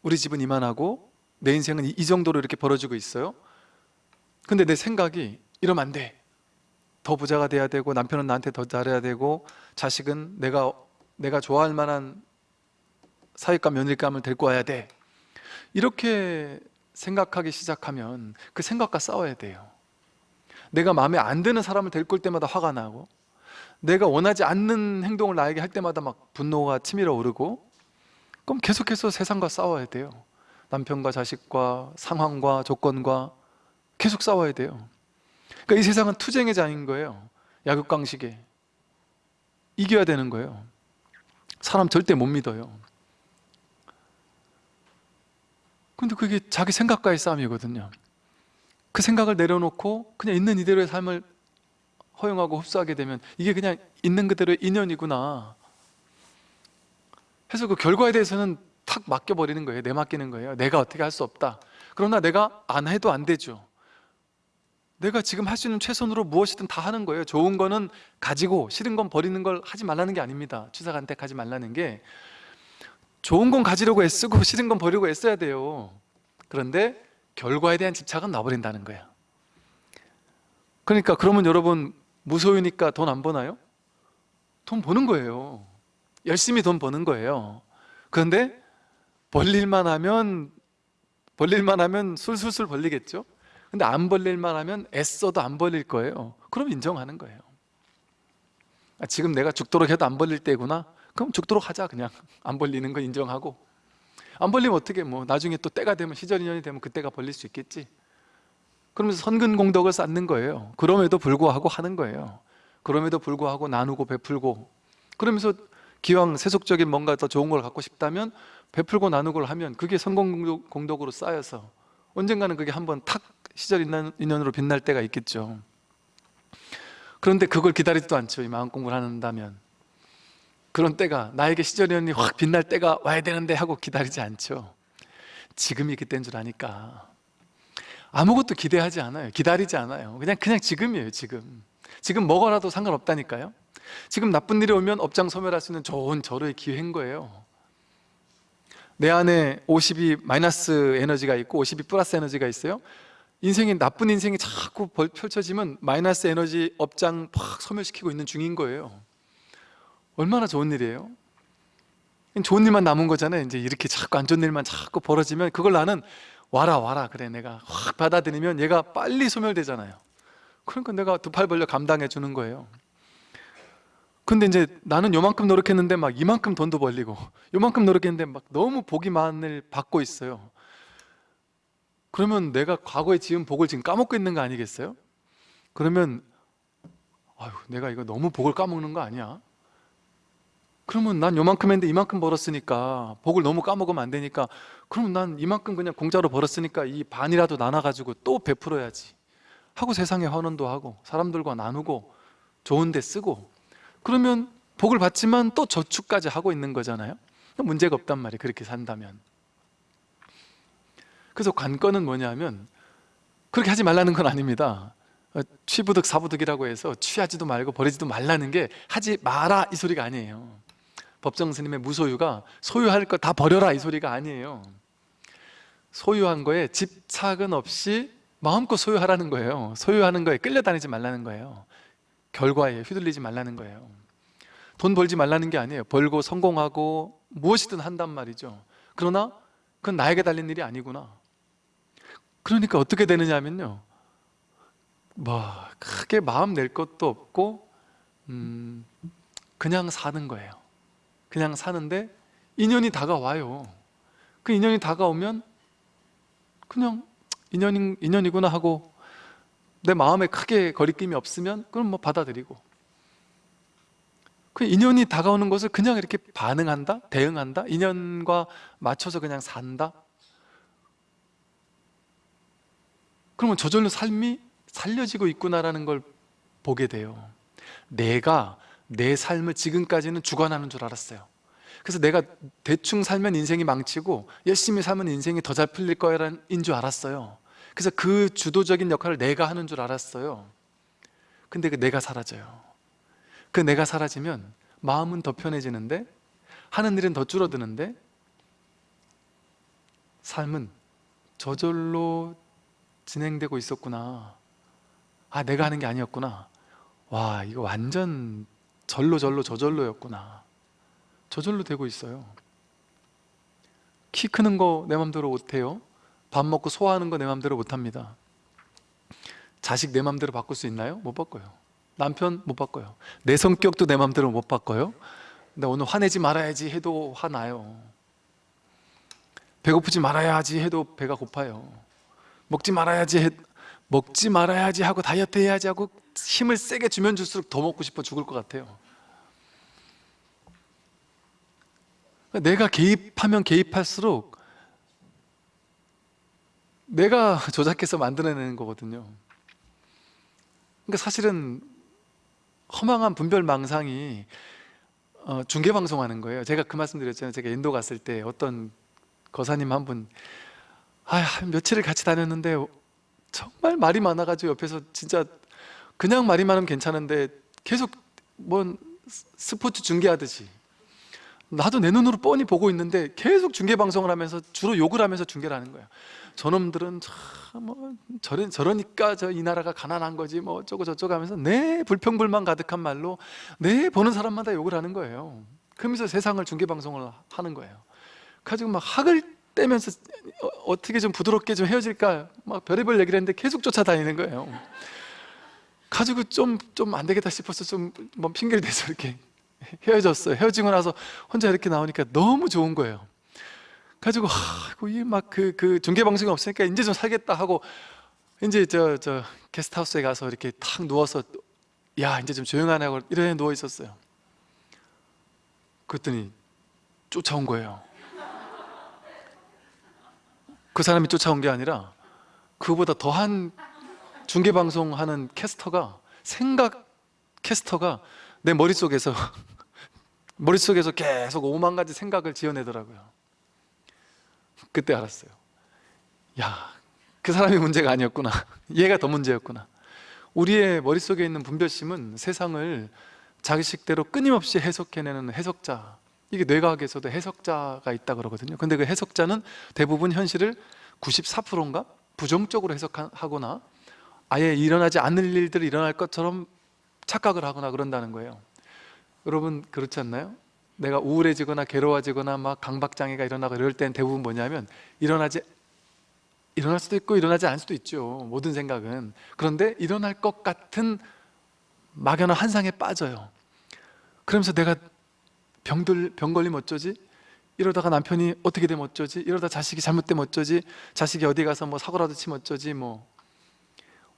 우리 집은 이만하고 내 인생은 이, 이 정도로 이렇게 벌어지고 있어요? 근데 내 생각이 이러면 안 돼 더 부자가 돼야 되고 남편은 나한테 더 잘해야 되고 자식은 내가 내가 좋아할 만한 사윗감 며느리감을 데리고 와야 돼. 이렇게 생각하기 시작하면 그 생각과 싸워야 돼요. 내가 마음에 안 드는 사람을 데리고 올 때마다 화가 나고 내가 원하지 않는 행동을 나에게 할 때마다 막 분노가 치밀어 오르고 그럼 계속해서 세상과 싸워야 돼요 남편과 자식과 상황과 조건과 계속 싸워야 돼요. 그러니까 이 세상은 투쟁의 장인 거예요. 약육강식에. 이겨야 되는 거예요. 사람 절대 못 믿어요. 근데 그게 자기 생각과의 싸움이거든요. 그 생각을 내려놓고 그냥 있는 이대로의 삶을 허용하고 흡수하게 되면 이게 그냥 있는 그대로의 인연이구나. 해서 그 결과에 대해서는 탁 맡겨버리는 거예요. 내맡기는 거예요. 내가 어떻게 할 수 없다. 그러나 내가 안 해도 안 되죠. 내가 지금 할 수 있는 최선으로 무엇이든 다 하는 거예요. 좋은 거는 가지고 싫은 건 버리는 걸 하지 말라는 게 아닙니다. 취사간택하지 말라는 게 좋은 건 가지려고 애쓰고 <laughs> 싫은 건 버리고 애써야 돼요. 그런데 결과에 대한 집착은 놔버린다는 거예요 그러니까 그러면 여러분 무소유니까 돈 안 버나요? 돈 버는 거예요. 열심히 돈 버는 거예요. 그런데 벌릴만 하면 벌릴만 하면 술술술 벌리겠죠? 근데 안 벌릴만 하면 애써도 안 벌릴 거예요. 그럼 인정하는 거예요. 아, 지금 내가 죽도록 해도 안 벌릴 때구나? 그럼 죽도록 하자 그냥. 안 벌리는 거 인정하고. 안 벌리면 어떻게 뭐 나중에 또 때가 되면 시절 인연이 되면 그때가 벌릴 수 있겠지. 그러면서 선근 공덕을 쌓는 거예요. 그럼에도 불구하고 하는 거예요. 그럼에도 불구하고 나누고 베풀고. 그러면서 기왕 세속적인 뭔가 더 좋은 걸 갖고 싶다면 베풀고 나누고 하면 그게 성공 공덕으로 쌓여서 언젠가는 그게 한번 탁 시절 인연으로 빛날 때가 있겠죠. 그런데 그걸 기다리지도 않죠. 이 마음 공부를 한다면. 그런 때가 나에게 시절연이 확 빛날 때가 와야 되는데 하고 기다리지 않죠. 지금이 그때인 줄 아니까. 아무것도 기대하지 않아요. 기다리지 않아요. 그냥 그냥 지금이에요 지금. 지금 먹어라도 상관없다니까요 지금 나쁜 일이 오면 업장 소멸할 수 있는 좋은 절호의 기회인 거예요. 내 안에 50이 마이너스 에너지가 있고 50이 플러스 에너지가 있어요. 인생이 나쁜 인생이 자꾸 벌- 펼쳐지면 마이너스 에너지 업장 팍 소멸시키고 있는 중인 거예요. 얼마나 좋은 일이에요? 좋은 일만 남은 거잖아요. 이제 이렇게 자꾸 안 좋은 일만 자꾸 벌어지면 그걸 나는 와라 와라 그래. 내가 확 받아들이면 얘가 빨리 소멸되잖아요. 그러니까 내가 두 팔 벌려 감당해 주는 거예요 근데 이제 나는 요만큼 노력했는데 막 이만큼 돈도 벌리고 요만큼 노력했는데 막 너무 복이 많을 받고 있어요 그러면 내가 과거에 지은 복을 지금 까먹고 있는 거 아니겠어요? 그러면 아유 내가 이거 너무 복을 까먹는 거 아니야? 그러면 난 요만큼 했는데 이만큼 벌었으니까 복을 너무 까먹으면 안 되니까 그러면 난 이만큼 그냥 공짜로 벌었으니까 이 반이라도 나눠가지고 또 베풀어야지 하고 세상에 헌원도 하고 사람들과 나누고 좋은 데 쓰고 그러면 복을 받지만 또 저축까지 하고 있는 거잖아요. 문제가 없단 말이에요 그렇게 산다면. 그래서 관건은 뭐냐면 그렇게 하지 말라는 건 아닙니다. 어, 취부득 사부득이라고 해서 취하지도 말고 버리지도 말라는 게 하지 마라 이 소리가 아니에요. 법정 스님의 무소유가 소유할 거 다 버려라 이 소리가 아니에요. 소유한 거에 집착은 없이 마음껏 소유하라는 거예요. 소유하는 거에 끌려다니지 말라는 거예요 결과에 휘둘리지 말라는 거예요. 돈 벌지 말라는 게 아니에요. 벌고 성공하고 무엇이든 한단 말이죠. 그러나 그건 나에게 달린 일이 아니구나. 그러니까 어떻게 되느냐 하면요. 뭐 크게 마음 낼 것도 없고 음, 그냥 사는 거예요. 그냥 사는데 인연이 다가와요. 그 인연이 다가오면 그냥 인연인, 인연이구나 하고 내 마음에 크게 거리낌이 없으면 그럼 뭐 받아들이고 그 인연이 다가오는 것을 그냥 이렇게 반응한다? 대응한다? 인연과 맞춰서 그냥 산다? 그러면 저절로 삶이 살려지고 있구나라는 걸 보게 돼요 내가 내 삶을 지금까지는 주관하는 줄 알았어요 그래서 내가 대충 살면 인생이 망치고 열심히 살면 인생이 더 잘 풀릴 거라는 줄 알았어요 그래서 그 주도적인 역할을 내가 하는 줄 알았어요. 근데 그 내가 사라져요. 그 내가 사라지면 마음은 더 편해지는데 하는 일은 더 줄어드는데 삶은 저절로 진행되고 있었구나. 아 내가 하는 게 아니었구나. 와 이거 완전 절로 절로 저절로였구나. 저절로 되고 있어요. 키 크는 거 내 맘대로 못해요 밥 먹고 소화하는 거 내 맘대로 못합니다. 자식 내 맘대로 바꿀 수 있나요? 못 바꿔요. 남편 못 바꿔요. 내 성격도 내 맘대로 못 바꿔요. 근데 오늘 화내지 말아야지 해도 화나요. 배고프지 말아야지 해도 배가 고파요. 먹지 말아야지 해, 먹지 말아야지 하고 다이어트 해야지 하고 힘을 세게 주면 줄수록 더 먹고 싶어 죽을 것 같아요. 내가 개입하면 개입할수록 내가 조작해서 만들어내는 거거든요. 그러니까 사실은 허망한 분별망상이 어, 중계방송하는 거예요. 제가 그 말씀 드렸잖아요. 제가 인도 갔을 때 어떤 거사님 한 분 아, 한 며칠을 같이 다녔는데 정말 말이 많아가지고 옆에서 진짜 그냥 말이 많으면 괜찮은데 계속 뭔 스포츠 중계하듯이 나도 내 눈으로 뻔히 보고 있는데 계속 중계 방송을 하면서 주로 욕을 하면서 중계를 하는 거야 저놈들은 참뭐 저러, 저러니까 저 이 나라가 가난한 거지 뭐 어쩌고 저쩌고 하면서 내 불평불만 가득한 말로 내 보는 사람마다 욕을 하는 거예요. 그러면서 세상을 중계 방송을 하는 거예요. 가지고 막 학을 떼면서 어, 어떻게 좀 부드럽게 좀 헤어질까 막 별의별 얘기를 했는데 계속 쫓아다니는 거예요. 가지고 좀 좀 안 되겠다 싶어서 좀 뭐 핑계를 대서 이렇게 헤어졌어요. 헤어지고 나서 혼자 이렇게 나오니까 너무 좋은 거예요 가지고 이막그 그 중계 방송이 없으니까 이제 좀 살겠다 하고 이제 저 저 게스트하우스에 가서 이렇게 탁 누워서 야 이제 좀 조용하네 하고 이래 누워 있었어요. 그랬더니 쫓아온 거예요. 그 사람이 쫓아온 게 아니라 그보다 더한 중계 방송 하는 캐스터가 생각 캐스터가 내 머릿속에서 <laughs> 머릿속에서 계속 오만 가지 생각을 지어내더라고요 그때 알았어요. 야, 그 사람이 문제가 아니었구나. <laughs> 얘가 더 문제였구나. 우리의 머릿속에 있는 분별심은 세상을 자기식대로 끊임없이 해석해내는 해석자. 이게 뇌과학에서도 해석자가 있다 그러거든요. 근데 그 해석자는 대부분 현실을 94%인가? 부정적으로 해석하거나 아예 일어나지 않을 일들이 일어날 것처럼 착각을 하거나 그런다는 거예요. 여러분 그렇지 않나요? 내가 우울해지거나 괴로워지거나 막 강박장애가 일어나고 이럴 땐 대부분 뭐냐면 일어나지 일어날 수도 있고 일어나지 않을 수도 있죠 모든 생각은 그런데 일어날 것 같은 막연한 환상에 빠져요 그러면서 내가 병들, 병 걸리면 어쩌지? 이러다가 남편이 어떻게 되면 어쩌지? 이러다 자식이 잘못되면 어쩌지? 자식이 어디 가서 뭐 사고라도 치면 어쩌지? 뭐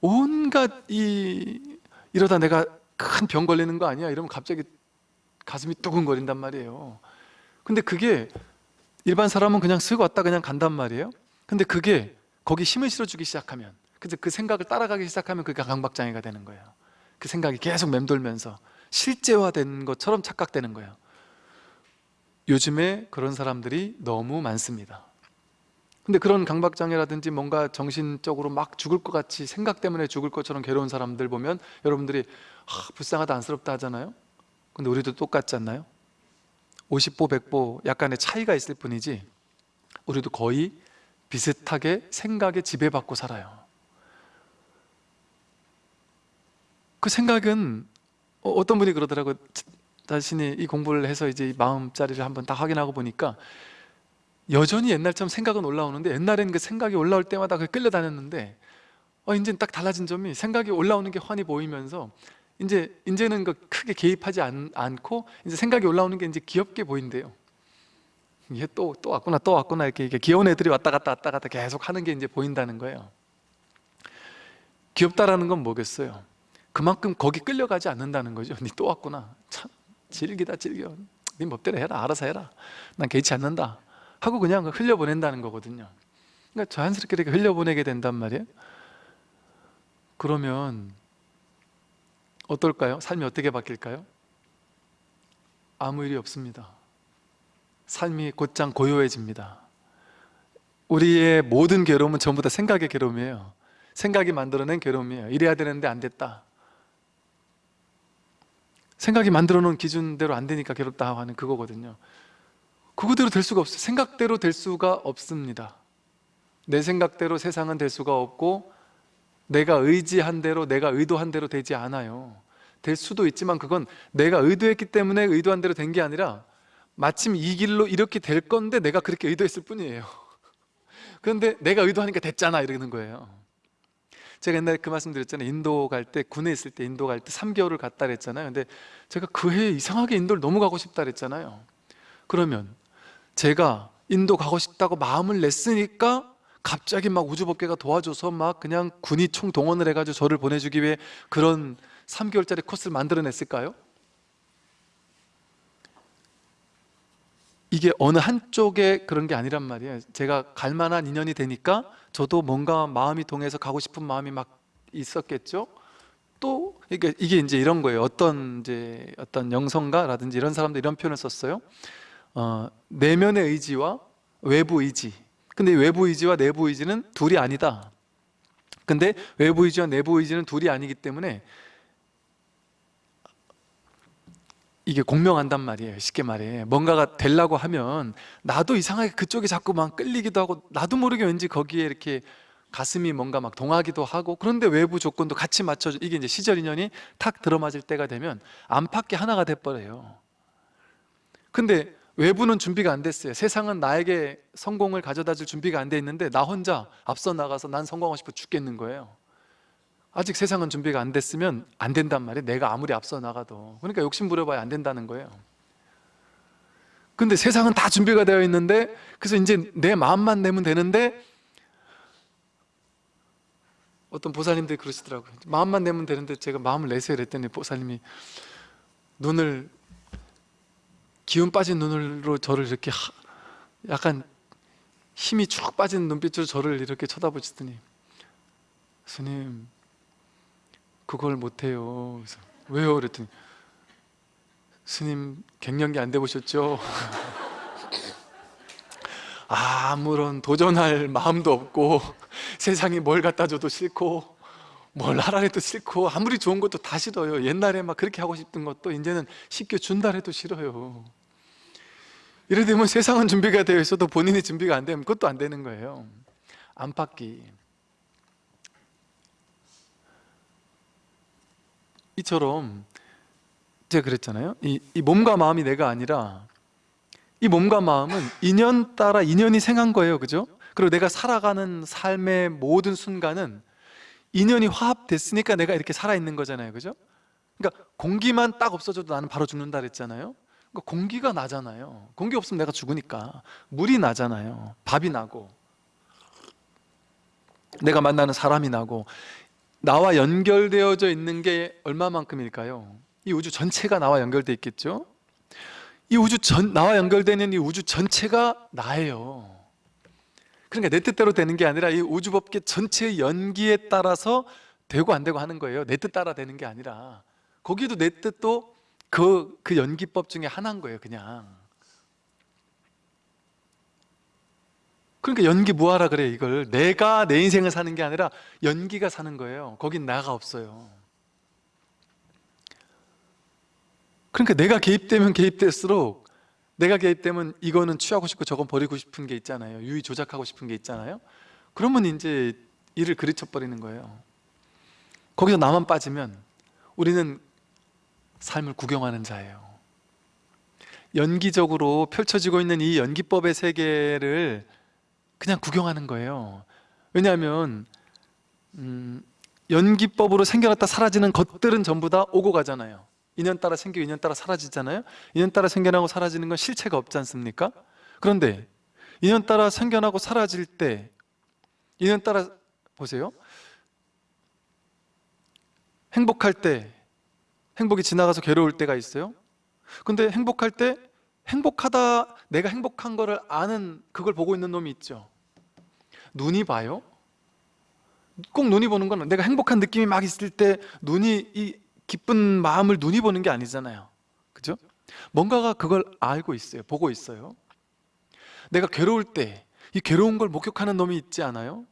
온갖 이 이러다 내가 큰 병 걸리는 거 아니야? 이러면 갑자기 가슴이 두근거린단 말이에요. 근데 그게 일반 사람은 그냥 쓰고 왔다 그냥 간단 말이에요. 근데 그게 거기 힘을 실어주기 시작하면 그래서 그 생각을 따라가기 시작하면 그게 강박장애가 되는 거예요. 그 생각이 계속 맴돌면서 실제화된 것처럼 착각되는 거예요. 요즘에 그런 사람들이 너무 많습니다. 근데 그런 강박장애라든지 뭔가 정신적으로 막 죽을 것 같이 생각 때문에 죽을 것처럼 괴로운 사람들 보면 여러분들이 아, 불쌍하다 안쓰럽다 하잖아요 근데 우리도 똑같지 않나요? 50보 100보 약간의 차이가 있을 뿐이지 우리도 거의 비슷하게 생각에 지배받고 살아요 그 생각은 어, 어떤 분이 그러더라고요 자신이 이 공부를 해서 이제 이 마음자리를 한번 다 확인하고 보니까 여전히 옛날처럼 생각은 올라오는데 옛날에는 그 생각이 올라올 때마다 그 끌려다녔는데 어 이제는 딱 달라진 점이 생각이 올라오는 게 환히 보이면서 이제 이제는 그 크게 개입하지 않, 않고 이제 생각이 올라오는 게 이제 귀엽게 보인대요. 이게 또 또 왔구나 또 왔구나 이렇게, 이렇게 귀여운 애들이 왔다 갔다 왔다 갔다 계속 하는 게 이제 보인다는 거예요. 귀엽다라는 건 뭐겠어요? 그만큼 거기 끌려가지 않는다는 거죠. 니 또 왔구나. 참 질기다 질겨. 네 법대로 해라. 알아서 해라. 난 개의치 않는다. 하고 그냥 흘려보낸다는 거거든요. 그러니까 자연스럽게 이렇게 흘려보내게 된단 말이에요. 그러면 어떨까요? 삶이 어떻게 바뀔까요? 아무 일이 없습니다. 삶이 곧장 고요해집니다. 우리의 모든 괴로움은 전부 다 생각의 괴로움이에요. 생각이 만들어낸 괴로움이에요. 이래야 되는데 안 됐다. 생각이 만들어 놓은 기준대로 안 되니까 괴롭다 하는 그거거든요. 그거대로 될 수가 없어요. 생각대로 될 수가 없습니다. 내 생각대로 세상은 될 수가 없고 내가 의지한 대로 내가 의도한 대로 되지 않아요. 될 수도 있지만 그건 내가 의도했기 때문에 의도한 대로 된 게 아니라 마침 이 길로 이렇게 될 건데 내가 그렇게 의도했을 뿐이에요. <laughs> 그런데 내가 의도하니까 됐잖아 이러는 거예요. 제가 옛날에 그 말씀 드렸잖아요. 인도 갈 때 군에 있을 때 인도 갈 때 3개월을 갔다 그랬잖아요. 근데 제가 그 해에 이상하게 인도를 너무 가고 싶다 그랬잖아요. 그러면 제가 인도 가고 싶다고 마음을 냈으니까 갑자기 막 우주법계가 도와줘서 막 그냥 군이 총동원을 해가지고 저를 보내주기 위해 그런 3개월짜리 코스를 만들어냈을까요? 이게 어느 한쪽에 그런 게 아니란 말이에요. 제가 갈 만한 인연이 되니까 저도 뭔가 마음이 동해서 가고 싶은 마음이 막 있었겠죠? 또 이게, 이게 이제 이런 거예요. 어떤 이제 어떤 영성가라든지 이런 사람들 이런 표현을 썼어요. 어, 내면의 의지와 외부 의지 근데 외부 의지와 내부 의지는 둘이 아니다. 근데 외부 의지와 내부 의지는 둘이 아니기 때문에 이게 공명한단 말이에요. 쉽게 말해. 뭔가가 되려고 하면 나도 이상하게 그쪽에 자꾸 막 끌리기도 하고 나도 모르게 왠지 거기에 이렇게 가슴이 뭔가 막 동하기도 하고 그런데 외부 조건도 같이 맞춰줘 이게 이제 시절 인연이 탁 들어맞을 때가 되면 안팎의 하나가 돼버려요. 근데 외부는 준비가 안 됐어요. 세상은 나에게 성공을 가져다 줄 준비가 안 돼 있는데 나 혼자 앞서 나가서 난 성공하고 싶어 죽겠는 거예요. 아직 세상은 준비가 안 됐으면 안 된단 말이에요. 내가 아무리 앞서 나가도. 그러니까 욕심 부려봐야 안 된다는 거예요. 근데 세상은 다 준비가 되어 있는데 그래서 이제 내 마음만 내면 되는데 어떤 보살님들이 그러시더라고요. 마음만 내면 되는데 제가 마음을 내세요 그랬더니 보살님이 눈을 기운 빠진 눈으로 저를 이렇게 하, 약간 힘이 쭉 빠진 눈빛으로 저를 이렇게 쳐다보시더니 스님 그걸 못해요. 그래서 왜요? 그랬더니 스님 갱년기 안 돼보셨죠? <laughs> 아무런 도전할 마음도 없고 세상이 뭘 갖다 줘도 싫고 뭘 하라 해도 싫고 아무리 좋은 것도 다 싫어요 옛날에 막 그렇게 하고 싶던 것도 이제는 쉽게 준다 해도 싫어요 이래 되면 세상은 준비가 되어 있어도 본인이 준비가 안 되면 그것도 안 되는 거예요. 안팎이. 이처럼 제가 그랬잖아요. 이, 이 몸과 마음이 내가 아니라 이 몸과 마음은 인연 따라 인연이 생한 거예요. 그죠? 그리고 내가 살아가는 삶의 모든 순간은 인연이 화합됐으니까 내가 이렇게 살아있는 거잖아요. 그죠? 그러니까 공기만 딱 없어져도 나는 바로 죽는다 그랬잖아요 공기가 나잖아요 공기 없으면 내가 죽으니까 물이 나잖아요 밥이 나고 내가 만나는 사람이 나고 나와 연결되어져 있는 게 얼마만큼일까요? 이 우주 전체가 나와 연결돼 있겠죠? 이 우주 전 나와 연결되는 이 우주 전체가 나예요. 그러니까 내 뜻대로 되는 게 아니라 이 우주 법계 전체의 연기에 따라서 되고 안 되고 하는 거예요. 내 뜻 따라 되는 게 아니라 거기도 내 뜻도 그, 그 연기법 중에 하나인 거예요, 그냥. 그러니까 연기 무하라 그래 이걸. 내가 내 인생을 사는 게 아니라 연기가 사는 거예요. 거긴 나가 없어요. 그러니까 내가 개입되면 개입될수록 내가 개입되면 이거는 취하고 싶고 저건 버리고 싶은 게 있잖아요. 유의 조작하고 싶은 게 있잖아요. 그러면 이제 일을 그르쳐 버리는 거예요. 거기서 나만 빠지면 우리는 삶을 구경하는 자예요. 연기적으로 펼쳐지고 있는 이 연기법의 세계를 그냥 구경하는 거예요. 왜냐하면 음, 연기법으로 생겨났다 사라지는 것들은 전부 다 오고 가잖아요. 인연 따라 생기고 인연 따라 사라지잖아요. 인연 따라 생겨나고 사라지는 건 실체가 없지 않습니까? 그런데 인연 따라 생겨나고 사라질 때 인연 따라 보세요. 행복할 때 행복이 지나가서 괴로울 때가 있어요? 근데 행복할 때 행복하다 내가 행복한 거를 아는 그걸 보고 있는 놈이 있죠. 눈이 봐요? 꼭 눈이 보는 건 내가 행복한 느낌이 막 있을 때 눈이 이 기쁜 마음을 눈이 보는 게 아니잖아요. 그죠? 뭔가가 그걸 알고 있어요 보고 있어요. 내가 괴로울 때 이 괴로운 걸 목격하는 놈이 있지 않아요?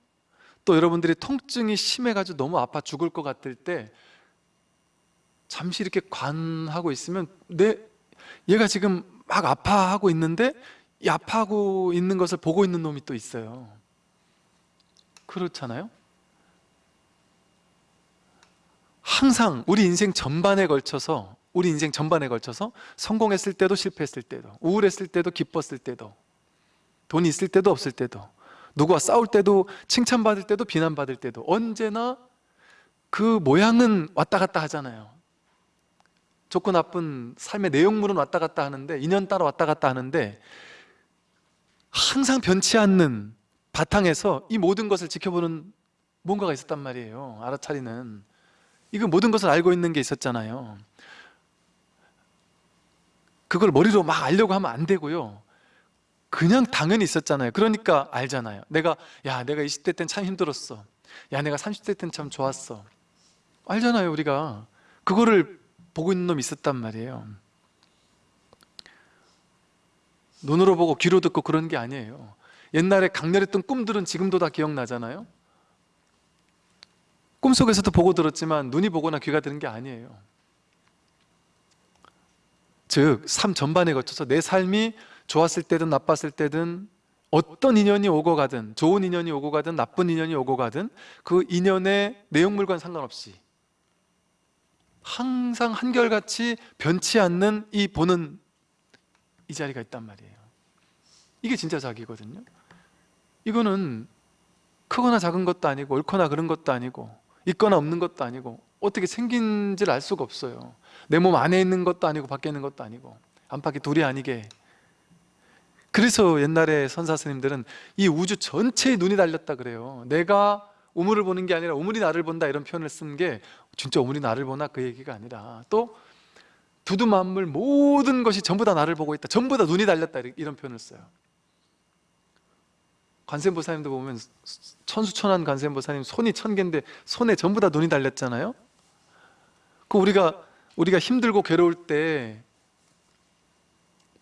또 여러분들이 통증이 심해가지고 너무 아파 죽을 것 같을 때 잠시 이렇게 관하고 있으면 내 얘가 지금 막 아파하고 있는데 이 아파하고 있는 것을 보고 있는 놈이 또 있어요 그렇잖아요? 항상 우리 인생 전반에 걸쳐서 우리 인생 전반에 걸쳐서 성공했을 때도 실패했을 때도 우울했을 때도 기뻤을 때도 돈이 있을 때도 없을 때도 누구와 싸울 때도 칭찬받을 때도 비난받을 때도 언제나 그 모양은 왔다 갔다 하잖아요 좋고 나쁜 삶의 내용물은 왔다 갔다 하는데 인연 따라 왔다 갔다 하는데 항상 변치 않는 바탕에서 이 모든 것을 지켜보는 뭔가가 있었단 말이에요 알아차리는. 이거 모든 것을 알고 있는 게 있었잖아요. 그걸 머리로 막 알려고 하면 안 되고요. 그냥 당연히 있었잖아요. 그러니까 알잖아요. 내가 야 내가 20대 땐 참 힘들었어. 야 내가 30대 땐 참 좋았어. 알잖아요 우리가. 그거를 보고 있는 놈이 있었단 말이에요. 눈으로 보고 귀로 듣고 그런 게 아니에요. 옛날에 강렬했던 꿈들은 지금도 다 기억나잖아요. 꿈속에서도 보고 들었지만 눈이 보거나 귀가 들은 게 아니에요. 즉, 삶 전반에 거쳐서 내 삶이 좋았을 때든 나빴을 때든 어떤 인연이 오고 가든 좋은 인연이 오고 가든 나쁜 인연이 오고 가든 그 인연의 내용물과는 상관없이 항상 한결같이 변치 않는 이 보는 이 자리가 있단 말이에요. 이게 진짜 자기거든요. 이거는 크거나 작은 것도 아니고 옳거나 그른 것도 아니고 있거나 없는 것도 아니고 어떻게 생긴지를 알 수가 없어요. 내 몸 안에 있는 것도 아니고 밖에 있는 것도 아니고 안팎이 둘이 아니게. 그래서 옛날에 선사 스님들은 이 우주 전체에 눈이 달렸다 그래요. 내가 우물을 보는 게 아니라 우물이 나를 본다 이런 표현을 쓴 게 진짜 우물이 나를 보나? 그 얘기가 아니라 또 두두 만물 모든 것이 전부 다 나를 보고 있다. 전부 다 눈이 달렸다. 이런 표현을 써요. 관세음보사님도 보면 천수천한 관세음보사님 손이 천 개인데 손에 전부 다 눈이 달렸잖아요. 그 우리가 우리가 힘들고 괴로울 때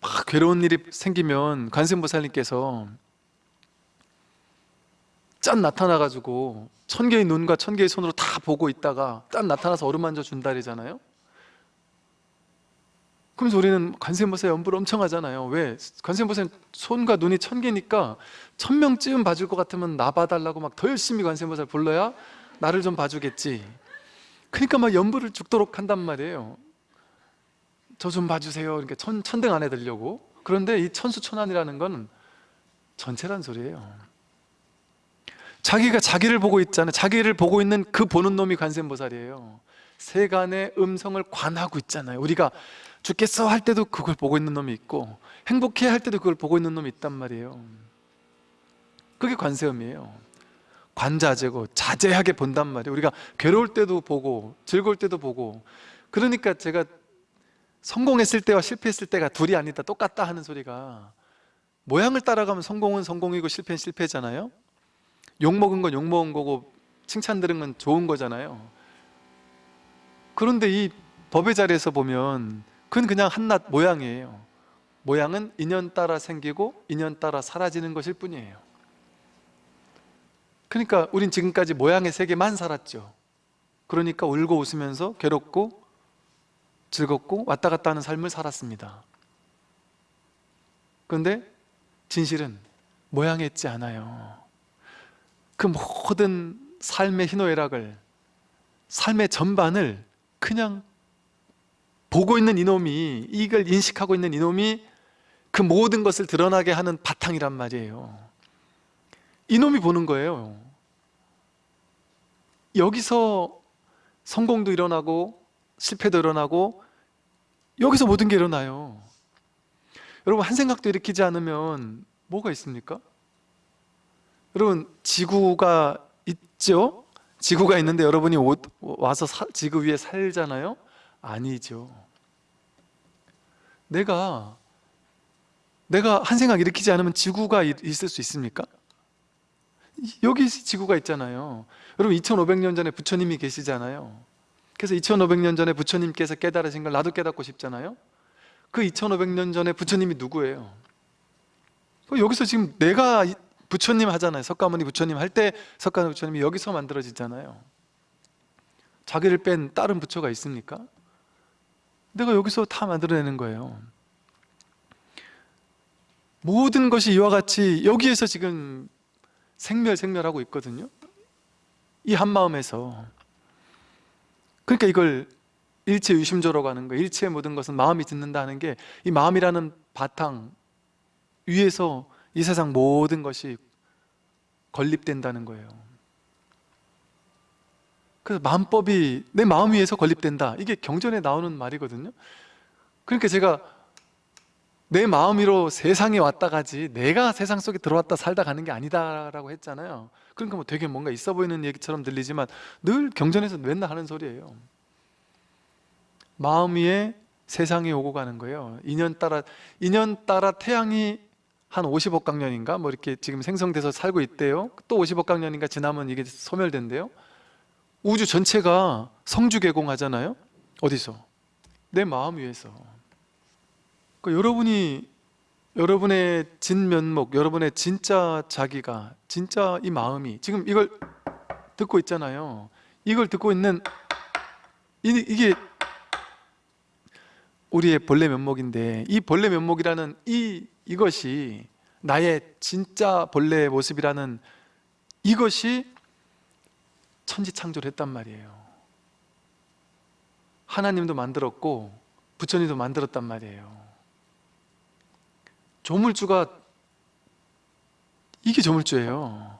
막 괴로운 일이 생기면 관세음보살님께서 짠 나타나가지고 천 개의 눈과 천 개의 손으로 다 보고 있다가 짠 나타나서 어루만져 준다리잖아요. 그러면서 우리는 관세음보살 연부를 엄청 하잖아요. 왜? 관세음보살 손과 눈이 천 개니까 천 명쯤 봐줄 것 같으면 나 봐달라고 막 더 열심히 관세음보살 불러야 나를 좀 봐주겠지. 그러니까 막 연부를 죽도록 한단 말이에요. 저 좀 봐주세요. 이렇게 천, 천등 안에 들려고. 그런데 이 천수천안이라는 건 전체란 소리예요 자기가 자기를 보고 있잖아요 자기를 보고 있는 그 보는 놈이 관세음보살이에요. 세간의 음성을 관하고 있잖아요. 우리가 죽겠어 할 때도 그걸 보고 있는 놈이 있고 행복해 할 때도 그걸 보고 있는 놈이 있단 말이에요. 그게 관세음이에요. 관자재고 자제하게 본단 말이에요. 우리가 괴로울 때도 보고 즐거울 때도 보고 그러니까 제가 성공했을 때와 실패했을 때가 둘이 아니다 똑같다 하는 소리가 모양을 따라가면 성공은 성공이고 실패는 실패잖아요 욕먹은 건 욕먹은 거고 칭찬 들은 건 좋은 거잖아요. 그런데 이 법의 자리에서 보면 그건 그냥 한낱 모양이에요. 모양은 인연 따라 생기고 인연 따라 사라지는 것일 뿐이에요. 그러니까 우린 지금까지 모양의 세계만 살았죠. 그러니까 울고 웃으면서 괴롭고 즐겁고 왔다 갔다 하는 삶을 살았습니다. 그런데 진실은 모양에 있지 않아요 그 모든 삶의 희노애락을 삶의 전반을 그냥 보고 있는 이놈이 이걸 인식하고 있는 이놈이 그 모든 것을 드러나게 하는 바탕이란 말이에요. 이놈이 보는 거예요. 여기서 성공도 일어나고 실패도 일어나고 여기서 모든 게 일어나요. 여러분 한 생각도 일으키지 않으면 뭐가 있습니까? 여러분 지구가 있죠? 지구가 있는데 여러분이 오- 와서 사- 지구 위에 살잖아요? 아니죠 내가 내가 한 생각 일으키지 않으면 지구가 이- 있을 수 있습니까? 여기 지구가 있잖아요 여러분 2500년 전에 부처님이 계시잖아요 그래서 2500년 전에 부처님께서 깨달으신 걸 나도 깨닫고 싶잖아요 그 2500년 전에 부처님이 누구예요? 그 여기서 지금 내가 이- 부처님 하잖아요. 석가모니 부처님 할 때 석가모니 부처님이 여기서 만들어지잖아요. 자기를 뺀 다른 부처가 있습니까? 내가 여기서 다 만들어내는 거예요. 모든 것이 이와 같이 여기에서 지금 생멸생멸하고 있거든요. 이 한마음에서. 그러니까 이걸 일체 유심조라고 하는 거예요. 일체의 모든 것은 마음이 듣는다는 게 이 마음이라는 바탕 위에서 이 세상 모든 것이 건립된다는 거예요. 그래서 마음법이 내 마음 위에서 건립된다. 이게 경전에 나오는 말이거든요. 그러니까 제가 내 마음 위로 세상에 왔다 가지 내가 세상 속에 들어왔다 살다 가는 게 아니다라고 했잖아요. 그러니까 뭐 되게 뭔가 있어 보이는 얘기처럼 들리지만 늘 경전에서 맨날 하는 소리예요. 마음 위에 세상이 오고 가는 거예요. 인연 따라 인연 따라 태양이 한 50억 강년인가? 뭐 이렇게 지금 생성돼서 살고 있대요. 또 50억 강년인가? 지나면 이게 소멸된대요. 우주 전체가 성주 개공하잖아요. 어디서? 내 마음 위에서. 그 여러분이 여러분의 진면목, 여러분의 진짜 자기가 진짜 이 마음이 지금 이걸 듣고 있잖아요. 이걸 듣고 있는 이, 이게 우리의 본래 면목인데 이 본래 면목이라는 이 이것이 나의 진짜 본래의 모습이라는 이것이 천지창조를 했단 말이에요. 하나님도 만들었고 부처님도 만들었단 말이에요. 조물주가 이게 조물주예요.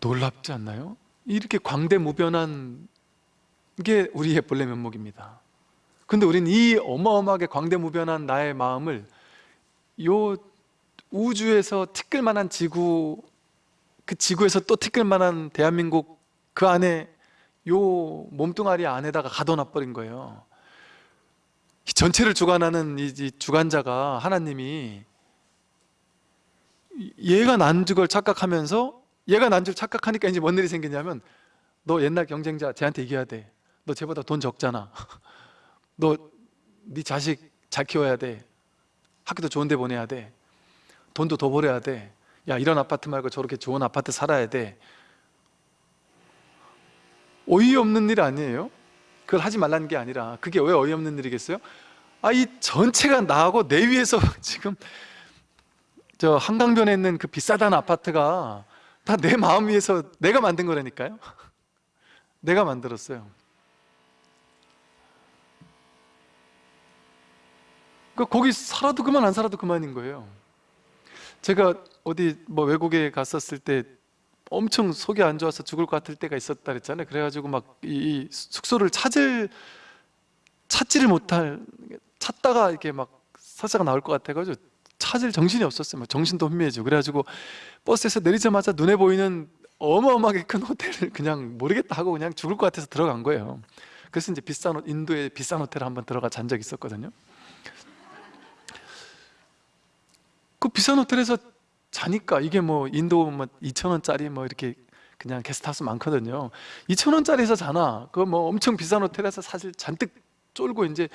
놀랍지 않나요? 이렇게 광대무변한 게 우리의 본래 면목입니다 근데 우리는 이 어마어마하게 광대무변한 나의 마음을 요 우주에서 티끌만한 지구 그 지구에서 또 티끌만한 대한민국 그 안에 요 몸뚱아리 안에다가 가둬놔 버린 거예요. 이 전체를 주관하는 이, 이 주관자가 하나님이 얘가 난 줄 착각하면서 얘가 난 줄 착각하니까 이제 뭔 일이 생기냐면 너 옛날 경쟁자 쟤한테 이겨야 돼너 쟤보다 돈 적잖아 <laughs> 너 네 자식 잘 키워야 돼. 학교도 좋은 데 보내야 돼. 돈도 더 벌어야 돼야 이런 아파트 말고 저렇게 좋은 아파트 살아야 돼. 어이없는 일 아니에요? 그걸 하지 말라는 게 아니라 그게 왜 어이없는 일이겠어요? 아 이 전체가 나하고 내 위에서 <laughs> 지금 저 한강변에 있는 그 비싸다는 아파트가 다 내 마음 위에서 내가 만든 거라니까요. <laughs> 내가 만들었어요 그 거기 살아도 그만 안 살아도 그만인 거예요. 제가 어디 뭐 외국에 갔었을 때 엄청 속이 안 좋아서 죽을 것 같을 때가 있었다 그랬잖아요. 그래가지고 막 이 숙소를 찾을 찾지를 못할 찾다가 이렇게 막 설사가 나올 것 같아가지고 찾을 정신이 없었어요. 막 정신도 혼미해지고. 그래가지고 버스에서 내리자마자 눈에 보이는 어마어마하게 큰 호텔을 그냥 모르겠다 하고 그냥 죽을 것 같아서 들어간 거예요. 그래서 이제 비싼 호- 인도의 비싼 호텔에 한번 들어가 잔 적이 있었거든요 그 비싼 호텔에서 자니까 이게 뭐 인도 뭐 2천 원짜리 뭐 이렇게 그냥 게스트하우스 많거든요. 2천 원짜리에서 자나? 그거 뭐 엄청 비싼 호텔에서 사실 잔뜩 쫄고 이제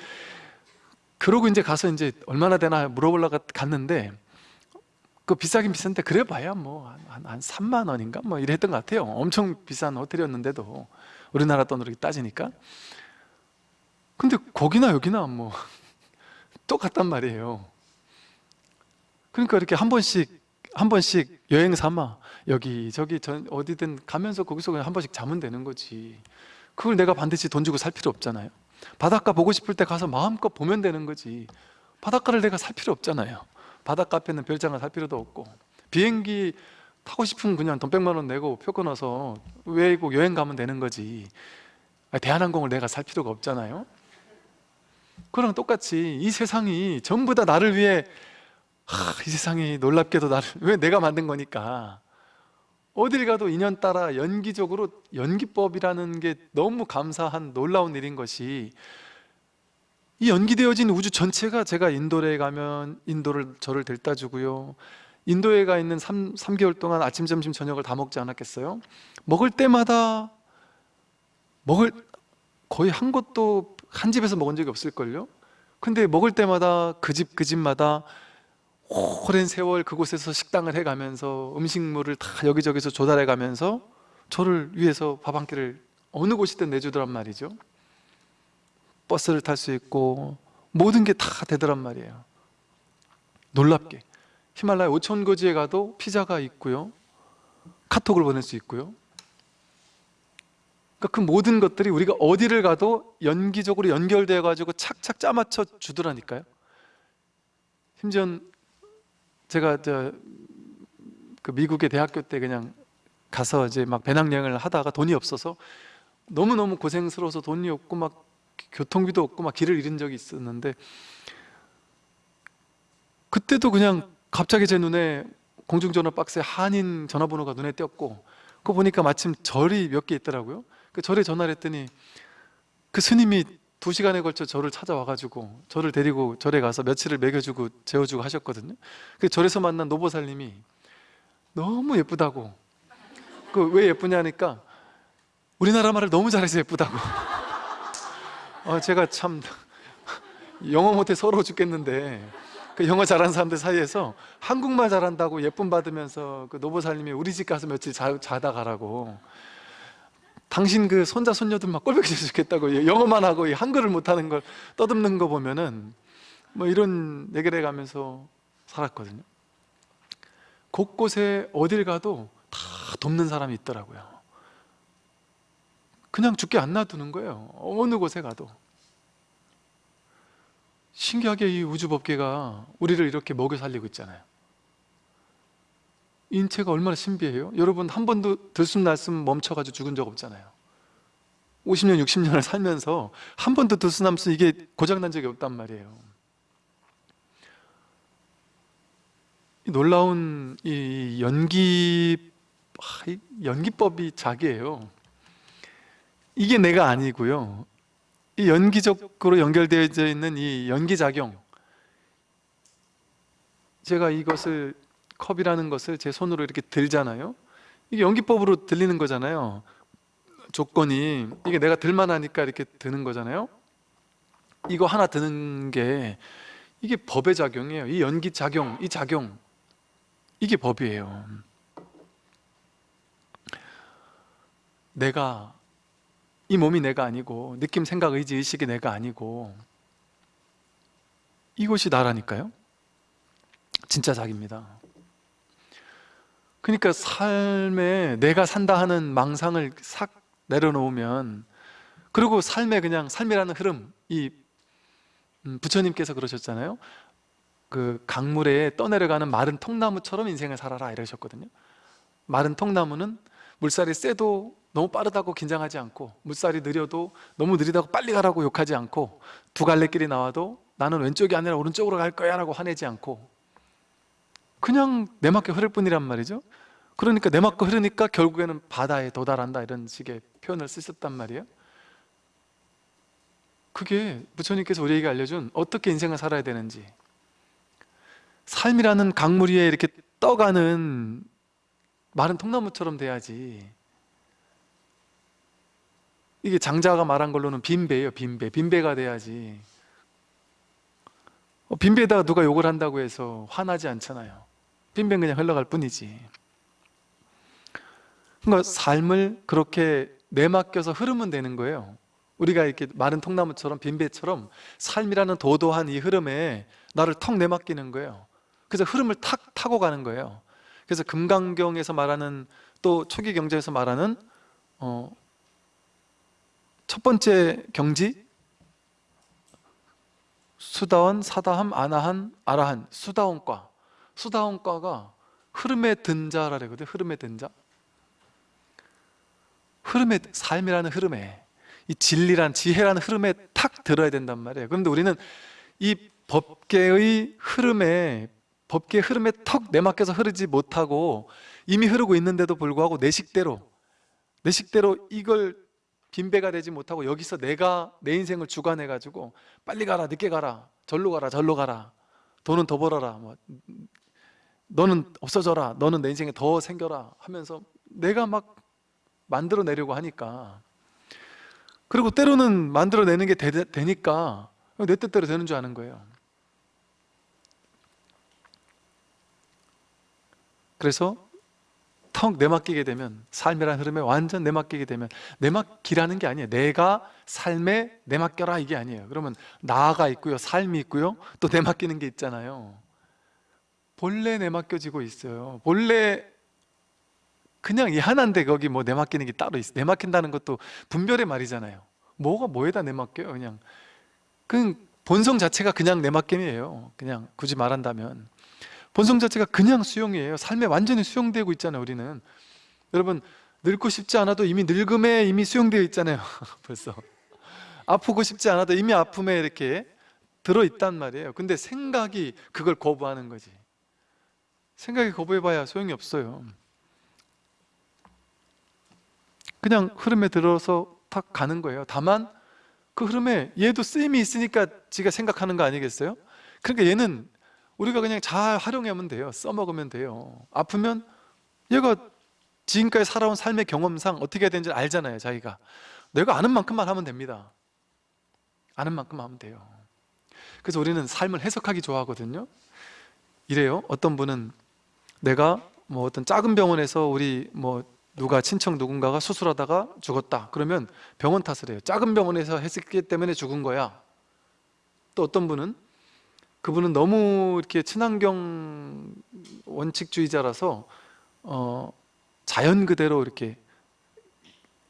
그러고 이제 가서 이제 얼마나 되나 물어보려고 갔는데 그 비싸긴 비싼데 그래 봐야 뭐한 한, 한 3만 원인가? 뭐 이랬던 것 같아요. 엄청 비싼 호텔이었는데도 우리나라 돈으로 따지니까. 근데 거기나 여기나 뭐 <laughs> 똑같단 말이에요 그러니까 이렇게 한 번씩 한 번씩 여행 삼아 여기 저기 전 어디든 가면서 거기서 그냥 한 번씩 자면 되는 거지. 그걸 내가 반드시 돈 주고 살 필요 없잖아요. 바닷가 보고 싶을 때 가서 마음껏 보면 되는 거지. 바닷가를 내가 살 필요 없잖아요. 바닷가 앞에는 별장을 살 필요도 없고. 비행기 타고 싶으면 그냥 돈 100만 원 내고 표 끊어서 외국 여행 가면 되는 거지. 아니, 대한항공을 내가 살 필요가 없잖아요. 그랑 똑같이 이 세상이 전부 다 나를 위해 하, 이 세상이 놀랍게도 나를 왜 내가 만든 거니까 어딜 가도 인연 따라 연기적으로 연기법이라는 게 너무 감사한 놀라운 일인 것이 이 연기되어진 우주 전체가 제가 인도에 가면 인도를 저를 데려다 주고요 인도에 가 있는 3, 삼개월 동안 아침, 점심, 저녁을 다 먹지 않았겠어요? 먹을 때마다 먹을 거의 한 곳도 한 집에서 먹은 적이 없을걸요? 근데 먹을 때마다 그 집 그 집마다 오랜 세월 그곳에서 식당을 해가면서 음식물을 다 여기저기서 조달해 가면서 저를 위해서 밥 한 끼를 어느 곳이든 내주더란 말이죠. 버스를 탈 수 있고 모든 게 다 되더란 말이에요. 놀랍게. 히말라야 5천 고지에 가도 피자가 있고요. 카톡을 보낼 수 있고요. 그러니까 그 모든 것들이 우리가 어디를 가도 연기적으로 연결되어 가지고 착착 짜맞춰 주더라니까요. 심지어 제가 저 그 미국의 대학교 때 그냥 가서 이제 막 배낭여행을 하다가 돈이 없어서 너무너무 고생스러워서 돈이 없고 막 교통비도 없고 막 길을 잃은 적이 있었는데 그때도 그냥 갑자기 제 눈에 공중전화 박스에 한인 전화번호가 눈에 띄었고 그거 보니까 마침 절이 몇 개 있더라고요. 그 절에 전화를 했더니 그 스님이 두 시간에 걸쳐 저를 찾아와가지고 저를 데리고 절에 가서 며칠을 먹여주고 재워주고 하셨거든요. 그 절에서 만난 노보살님이 너무 예쁘다고. 그 왜 예쁘냐니까 우리나라 말을 너무 잘해서 예쁘다고. 어, 제가 참 영어 못해 서러워 죽겠는데 그 영어 잘하는 사람들 사이에서 한국말 잘한다고 예쁨 받으면서 그 노보살님이 우리 집 가서 며칠 자, 자다 가라고 당신 그 손자 손녀들 막 꼴보기 좋겠다고 영어만 하고 이 한글을 못하는 걸 떠듬는 거 보면은 뭐 이런 얘기를 해가면서 살았거든요. 곳곳에 어딜 가도 다 돕는 사람이 있더라고요. 그냥 죽게 안 놔두는 거예요. 어느 곳에 가도. 신기하게 이 우주법계가 우리를 이렇게 먹여 살리고 있잖아요 인체가 얼마나 신비해요? 여러분 한 번도 들숨날숨 멈춰가지고 죽은 적 없잖아요. 50년 60년을 살면서 한 번도 들숨날숨 이게 고장난 적이 없단 말이에요. 이 놀라운 이 연기 아, 이 연기법이 자기예요. 이게 내가 아니고요. 이 연기적으로 연결되어 있는 이 연기작용. 제가 이것을 컵이라는 것을 제 손으로 이렇게 들잖아요? 이게 연기법으로 들리는 거잖아요. 조건이. 이게 내가 들만하니까 이렇게 드는 거잖아요? 이거 하나 드는 게 이게 법의 작용이에요. 이 연기 작용, 이 작용. 이게 법이에요. 내가 이 몸이 내가 아니고 느낌, 생각, 의지, 의식이 내가 아니고 이것이 나라니까요? 진짜 자기입니다 그러니까 삶에 내가 산다 하는 망상을 싹 내려놓으면 그리고 삶에 그냥 삶이라는 흐름 이 음, 부처님께서 그러셨잖아요. 그 강물에 떠내려가는 마른 통나무처럼 인생을 살아라 이러셨거든요. 마른 통나무는 물살이 세도 너무 빠르다고 긴장하지 않고 물살이 느려도 너무 느리다고 빨리 가라고 욕하지 않고 두 갈래 길이 나와도 나는 왼쪽이 아니라 오른쪽으로 갈 거야 라고 화내지 않고 그냥 내맞게 흐를 뿐이란 말이죠. 그러니까 내맞게 흐르니까 결국에는 바다에 도달한다 이런 식의 표현을 쓰셨단 말이에요. 그게 부처님께서 우리에게 알려준 어떻게 인생을 살아야 되는지. 삶이라는 강물 위에 이렇게 떠가는 마른 통나무처럼 돼야지. 이게 장자가 말한 걸로는 빈배예요 빈배. 빈배가 돼야지. 어, 빈배에다가 누가 욕을 한다고 해서 화나지 않잖아요 빈배는 그냥 흘러갈 뿐이지. 그러니까 삶을 그렇게 내맡겨서 흐르면 되는 거예요. 우리가 이렇게 마른 통나무처럼 빈배처럼 삶이라는 도도한 이 흐름에 나를 턱 내맡기는 거예요. 그래서 흐름을 탁 타고 가는 거예요. 그래서 금강경에서 말하는 또 초기 경제에서 말하는 어, 첫 번째 경지? 수다원, 사다함, 아나한, 아라한 수다원과 수다원과가 흐름에 든 자라 그러거든 흐름에 든 자. 흐름에 삶이라는 흐름에 이 진리란 지혜라는 흐름에 탁 들어야 된단 말이에요. 그런데 우리는 이 법계의 흐름에 법계의 흐름에 턱 내맡겨서 흐르지 못하고 이미 흐르고 있는데도 불구하고 내 식대로 내 식대로 이걸 빈배가 되지 못하고 여기서 내가 내 인생을 주관해 가지고 빨리 가라 늦게 가라 절로 가라 절로 가라 돈은 더 벌어라 뭐 너는 없어져라. 너는 내 인생에 더 생겨라 하면서 내가 막 만들어내려고 하니까. 그리고 때로는 만들어내는 게 되, 되니까 내 뜻대로 되는 줄 아는 거예요. 그래서 턱 내맡기게 되면 삶이라는 흐름에 완전 내맡기게 되면 내맡기라는 게 아니에요. 내가 삶에 내맡겨라 이게 아니에요. 그러면 나가 있고요 삶이 있고요 또 내맡기는 게 있잖아요 본래 내맡겨지고 있어요. 본래 그냥 이 하나인데 거기 뭐 내맡기는 게 따로 있어 내맡긴다는 것도 분별의 말이잖아요. 뭐가 뭐에다 내맡겨요 그냥. 그 본성 자체가 그냥 내맡김이에요. 그냥 굳이 말한다면. 본성 자체가 그냥 수용이에요. 삶에 완전히 수용되고 있잖아요 우리는. 여러분 늙고 싶지 않아도 이미 늙음에 이미 수용되어 있잖아요 <laughs> 벌써. 아프고 싶지 않아도 이미 아픔에 이렇게 들어있단 말이에요. 근데 생각이 그걸 거부하는 거지 생각이 거부해봐야 소용이 없어요. 그냥 흐름에 들어서 탁 가는 거예요. 다만 그 흐름에 얘도 쓰임이 있으니까 지가 생각하는 거 아니겠어요? 그러니까 얘는 우리가 그냥 잘 활용하면 돼요. 써먹으면 돼요. 아프면 얘가 지금까지 살아온 삶의 경험상 어떻게 해야 되는지 알잖아요 자기가. 내가 아는 만큼만 하면 됩니다. 아는 만큼 하면 돼요. 그래서 우리는 삶을 해석하기 좋아하거든요. 이래요. 어떤 분은 내가 뭐 어떤 작은 병원에서 우리 뭐 누가 친척 누군가가 수술하다가 죽었다. 그러면 병원 탓을 해요. 작은 병원에서 했기 때문에 죽은 거야. 또 어떤 분은? 그분은 너무 이렇게 친환경 원칙주의자라서 어, 자연 그대로 이렇게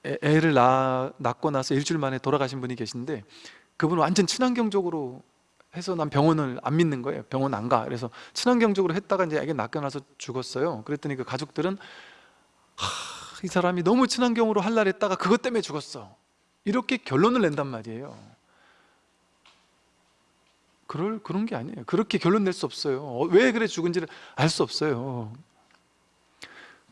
애, 애를 낳, 낳고 나서 일주일 만에 돌아가신 분이 계신데 그분은 완전 친환경적으로 해서 난 병원을 안 믿는 거예요 병원 안 가. 그래서 친환경적으로 했다가 이제 애기 나서 죽었어요 그랬더니 그 가족들은 하, 이 사람이 너무 친환경으로 할라 했다가 그것 때문에 죽었어 이렇게 결론을 낸단 말이에요 그럴 그런 게 아니에요. 그렇게 결론 낼 수 없어요. 어, 왜 그래 죽은지를 알 수 없어요.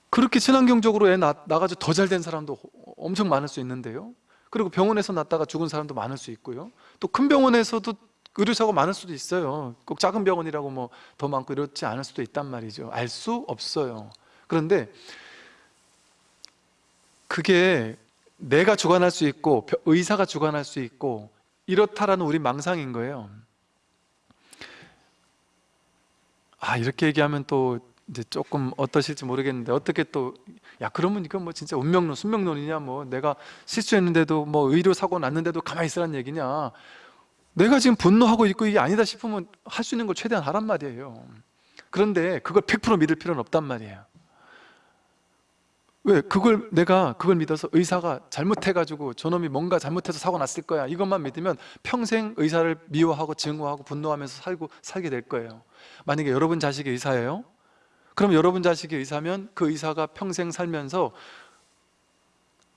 그렇게 친환경적으로 애 낳, 나가지고 더 잘 된 사람도 엄청 많을 수 있는데요. 그리고 병원에서 낳다가 죽은 사람도 많을 수 있고요. 또 큰 병원에서도 의료사고 많을 수도 있어요. 꼭 작은 병원이라고 뭐 더 많고 이렇지 않을 수도 있단 말이죠. 알 수 없어요. 그런데 그게 내가 주관할 수 있고 벼- 의사가 주관할 수 있고 이렇다라는 우리 망상인 거예요. 아 이렇게 얘기하면 또 이제 조금 어떠실지 모르겠는데 어떻게 또 야 그러면 이건 뭐 진짜 운명론 순명론이냐 뭐 내가 실수했는데도 뭐 의료 사고 났는데도 가만히 있으란 얘기냐 내가 지금 분노하고 있고 이게 아니다 싶으면 할 수 있는 걸 최대한 하란 말이에요. 그런데 그걸 100% 믿을 필요는 없단 말이에요. 왜? 그걸 내가 그걸 믿어서 의사가 잘못해가지고 저놈이 뭔가 잘못해서 사고 났을 거야. 이것만 믿으면 평생 의사를 미워하고 증오하고 분노하면서 살고 살게 될 거예요. 만약에 여러분 자식이 의사예요? 그럼 여러분 자식이 의사면 그 의사가 평생 살면서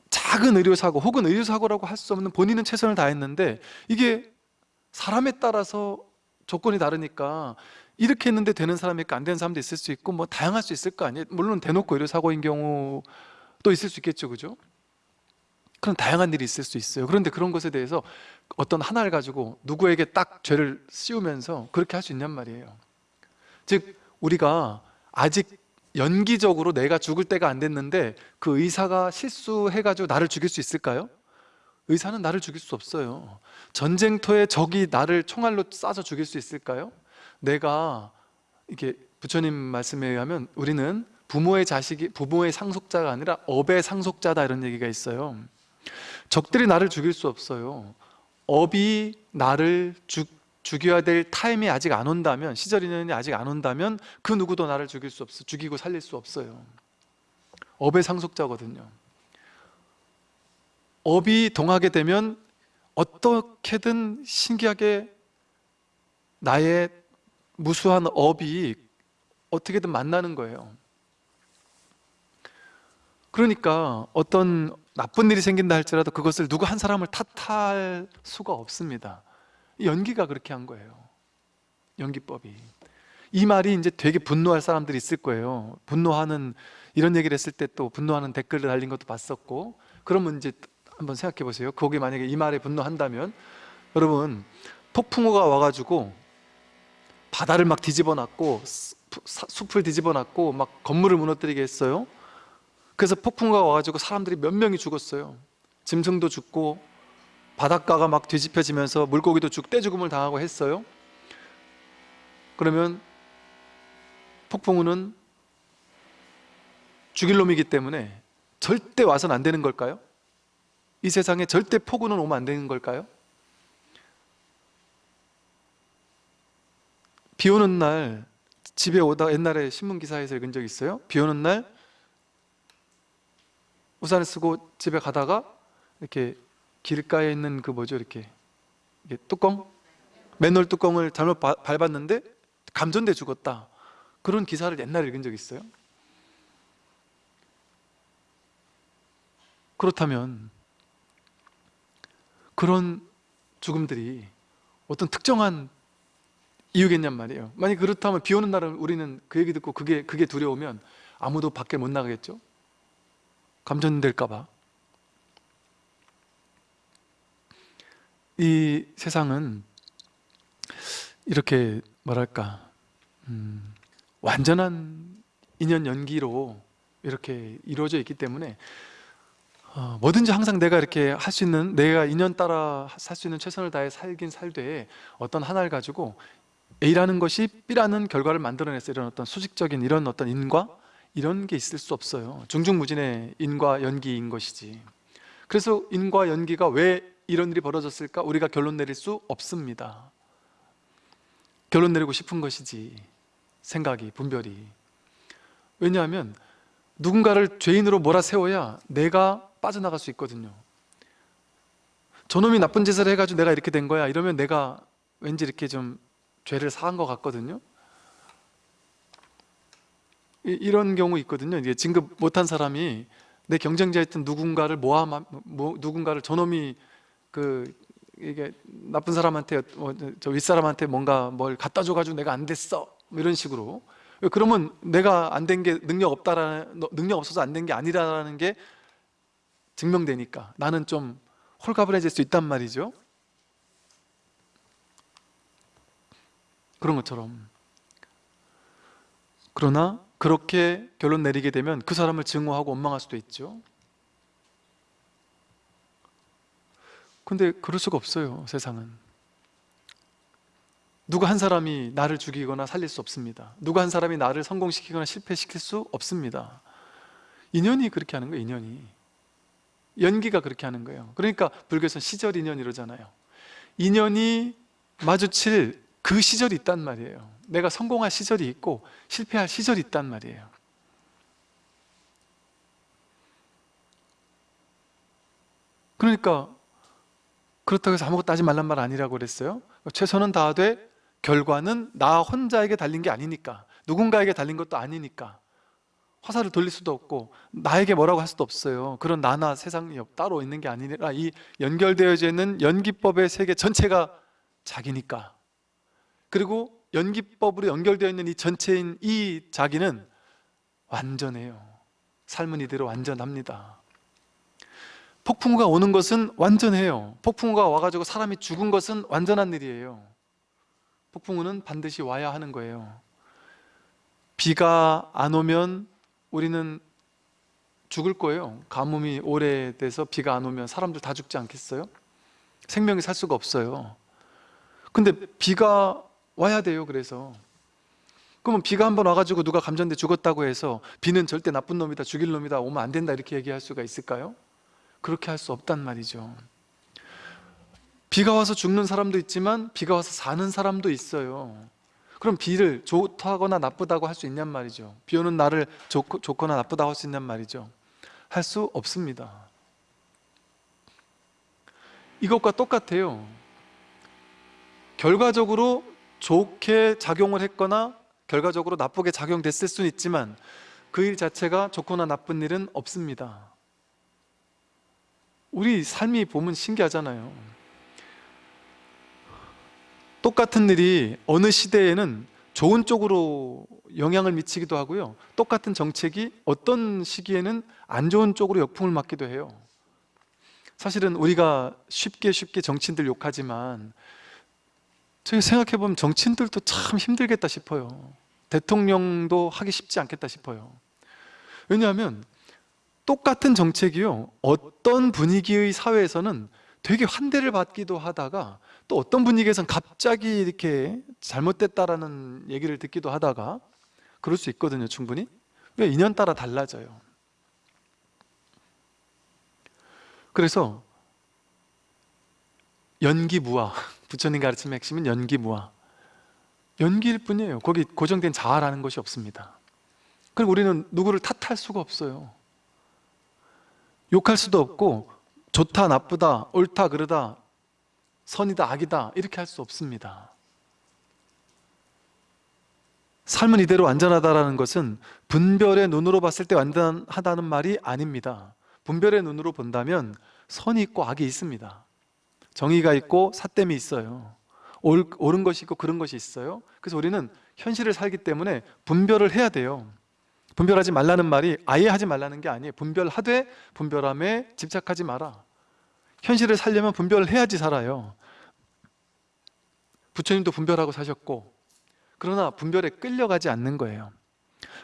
작은 의료사고 혹은 의료사고라고 할 수 없는 본인은 최선을 다했는데 이게 사람에 따라서 조건이 다르니까 이렇게 했는데 되는 사람이 있고 안 되는 사람도 있을 수 있고 뭐 다양할 수 있을 거 아니에요 물론 대놓고 의료 사고인 경우도 있을 수 있겠죠 그죠? 그런 다양한 일이 있을 수 있어요 그런데 그런 것에 대해서 어떤 하나를 가지고 누구에게 딱 죄를 씌우면서 그렇게 할 수 있냔 말이에요 즉 우리가 아직 연기적으로 내가 죽을 때가 안 됐는데 그 의사가 실수해가지고 나를 죽일 수 있을까요? 의사는 나를 죽일 수 없어요. 전쟁터에 적이 나를 총알로 쏴서 죽일 수 있을까요? 내가 이게 부처님 말씀에 의하면 우리는 부모의 자식이 부모의 상속자가 아니라 업의 상속자다 이런 얘기가 있어요. 적들이 나를 죽일 수 없어요. 업이 나를 죽, 죽여야 될 타임이 아직 안 온다면 시절 인연이 아직 안 온다면 그 누구도 나를 죽일 수 없어 죽이고 살릴 수 없어요. 업의 상속자거든요 업이 동하게 되면 어떻게든 신기하게 나의 무수한 업이 어떻게든 만나는 거예요. 그러니까 어떤 나쁜 일이 생긴다 할지라도 그것을 누구 한 사람을 탓할 수가 없습니다. 연기가 그렇게 한 거예요. 연기법이. 이 말이 이제 되게 분노할 사람들이 있을 거예요. 분노하는 이런 얘기를 했을 때 또 분노하는 댓글을 달린 것도 봤었고 그러면 이제 한번 생각해 보세요. 거기 만약에 이 말에 분노한다면 여러분 폭풍우가 와가지고 바다를 막 뒤집어 놨고 숲을 뒤집어 놨고 막 건물을 무너뜨리게 했어요? 그래서 폭풍우가 와가지고 사람들이 몇 명이 죽었어요. 짐승도 죽고 바닷가가 막 뒤집혀지면서 물고기도 죽 떼죽음을 당하고 했어요. 그러면 폭풍우는 죽일 놈이기 때문에 절대 와서는 안 되는 걸까요? 이 세상에 절대 폭우는 오면 안 되는 걸까요? 비 오는 날 집에 오다 옛날에 신문 기사에서 읽은 적 있어요? 비 오는 날 우산을 쓰고 집에 가다가 이렇게 길가에 있는 그 뭐죠? 이렇게 뚜껑? 맨홀 뚜껑을 잘못 바- 밟았는데 감전돼 죽었다. 그런 기사를 옛날에 읽은 적 있어요? 그렇다면 그런 죽음들이 어떤 특정한 이유겠냔 말이에요. 만약 그렇다면 비 오는 날은 우리는 그 얘기 듣고 그게, 그게 두려우면 아무도 밖에 못 나가겠죠? 감전될까 봐. 이 세상은 이렇게 뭐랄까? 음, 완전한 인연 연기로 이렇게 이루어져 있기 때문에 어, 뭐든지 항상 내가 이렇게 할 수 있는 내가 인연 따라 살 수 있는 최선을 다해 살긴 살되 어떤 하나를 가지고 A라는 것이 B라는 결과를 만들어냈어 이런 어떤 수직적인 이런 어떤 인과? 이런 게 있을 수 없어요. 중중무진의 인과 연기인 것이지. 그래서 인과 연기가 왜 이런 일이 벌어졌을까? 우리가 결론 내릴 수 없습니다. 결론 내리고 싶은 것이지. 생각이, 분별이. 왜냐하면 누군가를 죄인으로 몰아세워야 내가 빠져나갈 수 있거든요. 저놈이 나쁜 짓을 해가지고 내가 이렇게 된 거야. 이러면 내가 왠지 이렇게 좀 죄를 사한 것 같거든요. 이- 이런 경우 있거든요. 이게 진급 못한 사람이 내 경쟁자였던 누군가를 모아 뭐, 누군가를 저놈이 그 이게 나쁜 사람한테 어, 저 윗사람한테 뭔가 뭘 갖다 줘가지고 내가 안 됐어. 뭐 이런 식으로. 그러면 내가 안 된 게 능력 없다라는 너- 능력 없어서 안 된 게 아니라는 게 증명되니까. 나는 좀 홀가분해질 수 있단 말이죠. 그런 것처럼. 그러나 그렇게 결론 내리게 되면 그 사람을 증오하고 원망할 수도 있죠. 근데 그럴 수가 없어요 세상은. 누가 한 사람이 나를 죽이거나 살릴 수 없습니다. 누가 한 사람이 나를 성공시키거나 실패시킬 수 없습니다. 인연이 그렇게 하는 거예요 인연이 연기가 그렇게 하는 거예요. 그러니까 불교에서는 시절 인연 이러잖아요. 인연이 마주칠 그 시절이 있단 말이에요. 내가 성공할 시절이 있고 실패할 시절이 있단 말이에요. 그러니까 그렇다고 해서 아무것도 하지 말란 말 아니라고 그랬어요? 최선은 다하되 결과는 나 혼자에게 달린 게 아니니까 누군가에게 달린 것도 아니니까 화살을 돌릴 수도 없고 나에게 뭐라고 할 수도 없어요. 그런 나나 세상이 따로 있는 게 아니라 이 연결되어져 있는 연기법의 세계 전체가 자기니까. 그리고 연기법으로 연결되어 있는 이 전체인 이 자기는 완전해요. 삶은 이대로 완전합니다. 폭풍우가 오는 것은 완전해요. 폭풍우가 와가지고 사람이 죽은 것은 완전한 일이에요. 폭풍우는 반드시 와야 하는 거예요. 비가 안 오면 우리는 죽을 거예요. 가뭄이 오래돼서 비가 안 오면 사람들 다 죽지 않겠어요? 생명이 살 수가 없어요. 근데 비가 와야 돼요 그래서. 그러면 비가 한번 와가지고 누가 감전돼 죽었다고 해서 비는 절대 나쁜 놈이다 죽일 놈이다 오면 안 된다 이렇게 얘기할 수가 있을까요? 그렇게 할 수 없단 말이죠. 비가 와서 죽는 사람도 있지만 비가 와서 사는 사람도 있어요 그럼 비를 좋다거나 나쁘다고 할 수 있냔 말이죠. 비 오는 날을 좋고, 좋거나 나쁘다고 할 수 있냔 말이죠. 할 수 없습니다. 이것과 똑같아요. 결과적으로 좋게 작용을 했거나 결과적으로 나쁘게 작용됐을 수는 있지만 그 일 자체가 좋거나 나쁜 일은 없습니다. 우리 삶이 보면 신기하잖아요 똑같은 일이 어느 시대에는 좋은 쪽으로 영향을 미치기도 하고요. 똑같은 정책이 어떤 시기에는 안 좋은 쪽으로 역풍을 맞기도 해요. 사실은 우리가 쉽게 쉽게 정치인들 욕하지만 저희 생각해보면 정치인들도 참 힘들겠다 싶어요. 대통령도 하기 쉽지 않겠다 싶어요. 왜냐하면 똑같은 정책이요. 어떤 분위기의 사회에서는 되게 환대를 받기도 하다가 또 어떤 분위기에서는 갑자기 이렇게 잘못됐다라는 얘기를 듣기도 하다가 그럴 수 있거든요 충분히. 왜 인연 따라 달라져요? 그래서 연기무화 <laughs> 부처님 가르침의 핵심은 연기무화 연기일 뿐이에요. 거기 고정된 자아라는 것이 없습니다. 그리고 우리는 누구를 탓할 수가 없어요. 욕할 수도 없고 좋다 나쁘다 옳다 그르다 선이다 악이다 이렇게 할 수 없습니다. 삶은 이대로 완전하다는 것은 분별의 눈으로 봤을 때 완전하다는 말이 아닙니다. 분별의 눈으로 본다면 선이 있고 악이 있습니다. 정의가 있고 사땜이 있어요. 옳은 것이 있고 그런 것이 있어요. 그래서 우리는 현실을 살기 때문에 분별을 해야 돼요. 분별하지 말라는 말이 아예 하지 말라는 게 아니에요. 분별하되 분별함에 집착하지 마라 현실을 살려면 분별을 해야지 살아요. 부처님도 분별하고 사셨고 그러나 분별에 끌려가지 않는 거예요.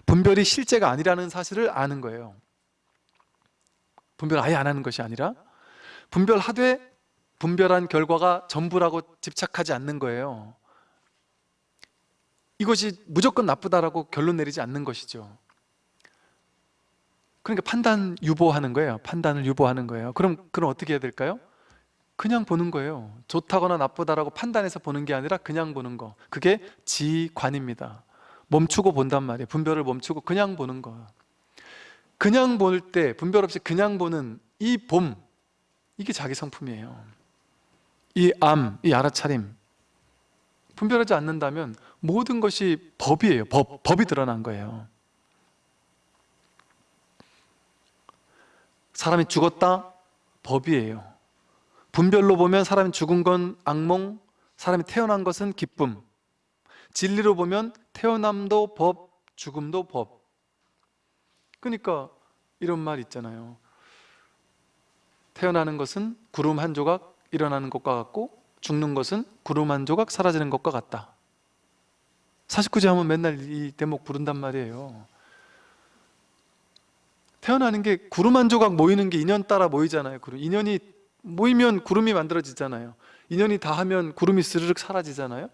분별이 실제가 아니라는 사실을 아는 거예요. 분별 아예 안 하는 것이 아니라 분별하되 분별한 결과가 전부라고 집착하지 않는 거예요. 이것이 무조건 나쁘다라고 결론 내리지 않는 것이죠 그러니까 판단 유보하는 거예요. 판단을 유보하는 거예요. 그럼 그럼 어떻게 해야 될까요? 그냥 보는 거예요. 좋다거나 나쁘다라고 판단해서 보는 게 아니라 그냥 보는 거. 그게 지관입니다. 멈추고 본단 말이에요. 분별을 멈추고 그냥 보는 거. 그냥 볼 때 분별 없이 그냥 보는 이 봄 이게 자기 성품이에요. 이 암, 이 알아차림. 분별하지 않는다면 모든 것이 법이에요. 법, 법이 드러난 거예요 사람이 죽었다? 법이에요. 분별로 보면 사람이 죽은 건 악몽 사람이 태어난 것은 기쁨. 진리로 보면 태어남도 법, 죽음도 법. 그러니까 이런 말 있잖아요. 태어나는 것은 구름 한 조각 일어나는 것과 같고 죽는 것은 구름 한 조각 사라지는 것과 같다. 49제 하면 맨날 이 대목 부른단 말이에요 태어나는 게 구름 한 조각 모이는 게 인연 따라 모이잖아요 인연이 모이면 구름이 만들어지잖아요. 인연이 다 하면 구름이 스르륵 사라지잖아요.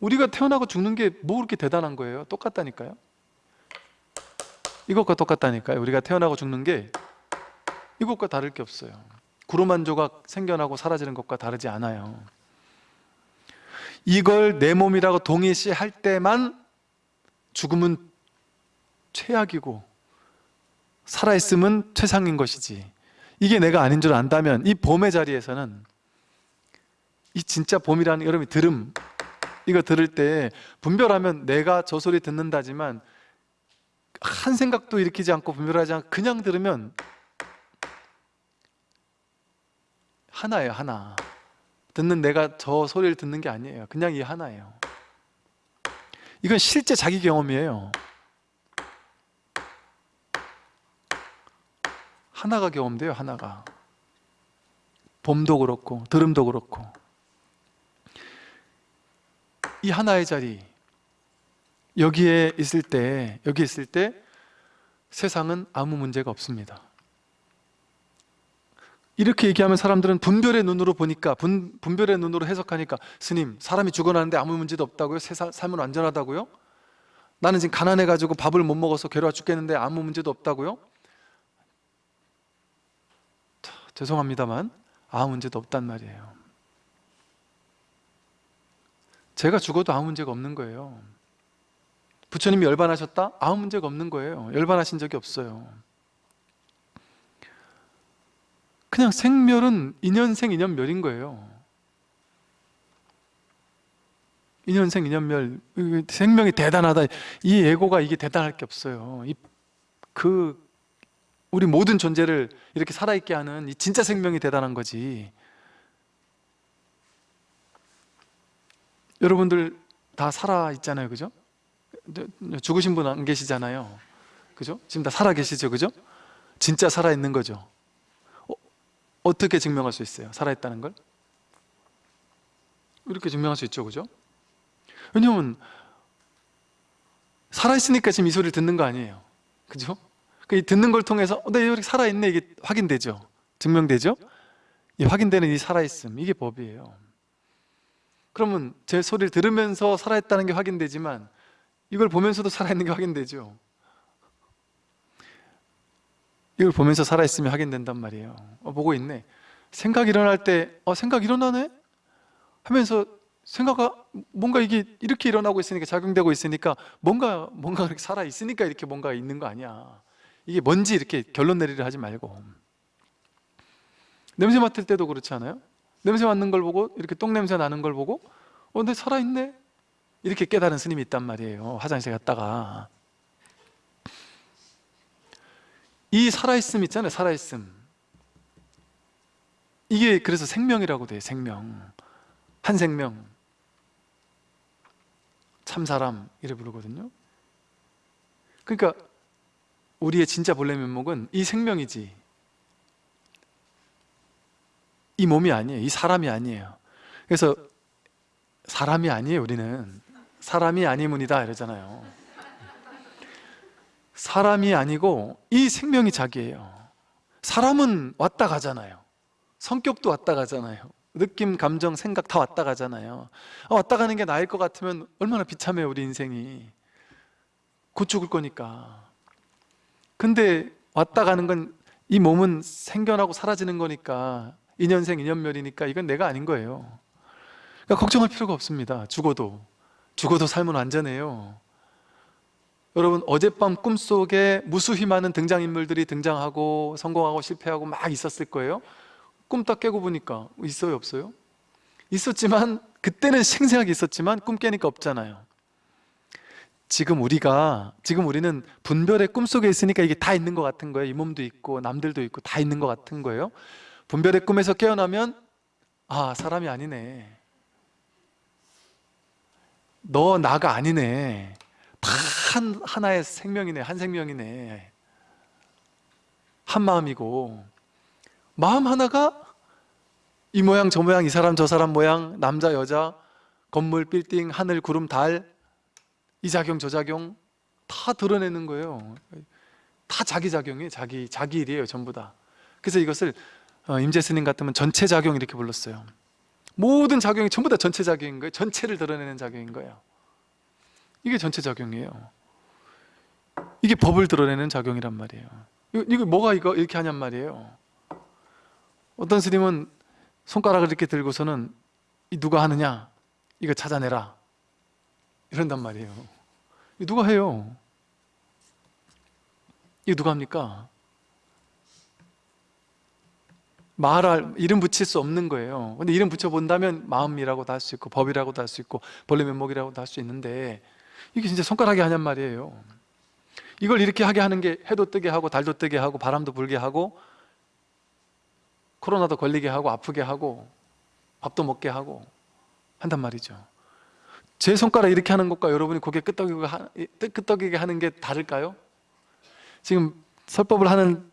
우리가 태어나고 죽는 게 뭐 그렇게 대단한 거예요? 똑같다니까요. 이것과 똑같다니까요. 우리가 태어나고 죽는 게 이것과 다를 게 없어요. 구름 한 조각 생겨나고 사라지는 것과 다르지 않아요. 이걸 내 몸이라고 동일시할 때만 죽음은 최악이고 살아있음은 최상인 것이지. 이게 내가 아닌 줄 안다면 이 봄의 자리에서는 이 진짜 봄이라는 여러분이 들음. 이거 들을 때 분별하면 내가 저 소리 듣는다지만 한 생각도 일으키지 않고 분별하지 않고 그냥 들으면 하나예요 하나. 듣는 내가 저 소리를 듣는 게 아니에요. 그냥 이 하나예요. 이건 실제 자기 경험이에요 하나가 경험돼요 하나가 봄도 그렇고 들음도 그렇고 이 하나의 자리 여기에 있을 때 여기 있을 때 세상은 아무 문제가 없습니다 이렇게 얘기하면 사람들은 분별의 눈으로 보니까 분, 분별의 눈으로 해석하니까 스님 사람이 죽어나는데 아무 문제도 없다고요? 세상, 삶은 안전하다고요? 나는 지금 가난해가지고 밥을 못 먹어서 괴로워 죽겠는데 아무 문제도 없다고요? 자, 죄송합니다만 아무 문제도 없단 말이에요. 제가 죽어도 아무 문제가 없는 거예요. 부처님이 열반하셨다? 아무 문제가 없는 거예요. 열반하신 적이 없어요. 그냥 생멸은 인연생 인연멸인 거예요. 인연생 인연멸. 생명이 대단하다. 이 예고가 이게 대단할 게 없어요. 이, 그 우리 모든 존재를 이렇게 살아있게 하는 이 진짜 생명이 대단한 거지 여러분들 다 살아있잖아요 그죠? 죽으신 분 안 계시잖아요 그죠? 지금 다 살아계시죠 그죠? 진짜 살아있는 거죠 어, 떻게 증명할 수 있어요? 살아있다는 걸? 이렇게 증명할 수 있죠 그죠? 왜냐면 살아있으니까 지금 이 소리를 듣는 거 아니에요 그죠? 그 듣는 걸 통해서 어, 내 이렇게 살아있네. 이게 확인되죠? 증명되죠? 이 확인되는 이 살아있음 이게 법이에요. 그러면 제 소리를 들으면서 살아있다는 게 확인되지만 이걸 보면서도 살아있는 게 확인되죠? 이걸 보면서 살아있으면 확인된단 말이에요. 어, 보고 있네. 생각 일어날 때 어, 생각 일어나네? 하면서 생각가 뭔가 이게 이렇게 일어나고 있으니까 작용되고 있으니까 뭔가 뭔가 그렇게 살아 있으니까 이렇게 뭔가 있는 거 아니야 이게 뭔지 이렇게 결론 내리려 하지 말고. 냄새 맡을 때도 그렇지 않아요? 냄새 맡는 걸 보고 이렇게 똥냄새 나는 걸 보고 어, 내 살아있네? 이렇게 깨달은 스님이 있단 말이에요 화장실 갔다가. 이 살아있음 있잖아요 살아있음. 이게 그래서 생명이라고 돼요 생명. 한 생명. 참사람 이래 부르거든요. 그러니까 우리의 진짜 본래 면목은 이 생명이지. 이 몸이 아니에요. 이 사람이 아니에요. 그래서 사람이 아니에요 우리는. 사람이 아니문이다 이러잖아요. 사람이 아니고 이 생명이 자기예요. 사람은 왔다 가잖아요. 성격도 왔다 가잖아요. 느낌, 감정, 생각 다 왔다 가잖아요. 아, 왔다 가는 게 나을 것 같으면 얼마나 비참해요 우리 인생이. 곧 죽을 거니까 근데 왔다 가는 건 이 몸은 생겨나고 사라지는 거니까 인연생 인연멸이니까 이건 내가 아닌 거예요. 그러니까 걱정할 필요가 없습니다. 죽어도. 죽어도 삶은 안전해요. 여러분 어젯밤 꿈속에 무수히 많은 등장인물들이 등장하고 성공하고 실패하고 막 있었을 거예요. 꿈 딱 깨고 보니까 있어요 없어요? 있었지만 그때는 생생하게 있었지만 꿈 깨니까 없잖아요 지금 우리가 지금 우리는 분별의 꿈속에 있으니까 이게 다 있는 것 같은 거예요. 이 몸도 있고 남들도 있고 다 있는 것 같은 거예요. 분별의 꿈에서 깨어나면 아 사람이 아니네. 너 나가 아니네. 다 한, 하나의 생명이네. 한 생명이네. 한 마음이고. 마음 하나가 이 모양 저 모양 이 사람 저 사람 모양 남자 여자 건물 빌딩 하늘 구름 달 이 작용 저 작용 다 드러내는 거예요. 다 자기 작용이 자기 자기 일이에요 전부 다. 그래서 이것을 어, 임재 스님 같으면 전체 작용 이렇게 불렀어요. 모든 작용이 전부 다 전체 작용인 거예요. 전체를 드러내는 작용인 거예요. 이게 전체 작용이에요. 이게 법을 드러내는 작용이란 말이에요. 이거, 이거 뭐가 이거 이렇게 하냔 말이에요. 어떤 스님은 손가락을 이렇게 들고서는 이 누가 하느냐? 이거 찾아내라 이런단 말이에요. 누가 해요? 이거 누가 합니까? 말할 이름 붙일 수 없는 거예요. 근데 이름 붙여본다면 마음이라고도 할 수 있고 법이라고도 할 수 있고 벌레 면목이라고도 할 수 있는데 이게 진짜 손가락이 하냔 말이에요. 이걸 이렇게 하게 하는 게 해도 뜨게 하고 달도 뜨게 하고 바람도 불게 하고 코로나도 걸리게 하고 아프게 하고 밥도 먹게 하고 한단 말이죠 제 손가락 이렇게 하는 것과 여러분이 고개 끄덕이고 하- 끄덕이게 하는 게 다를까요? 지금 설법을 하는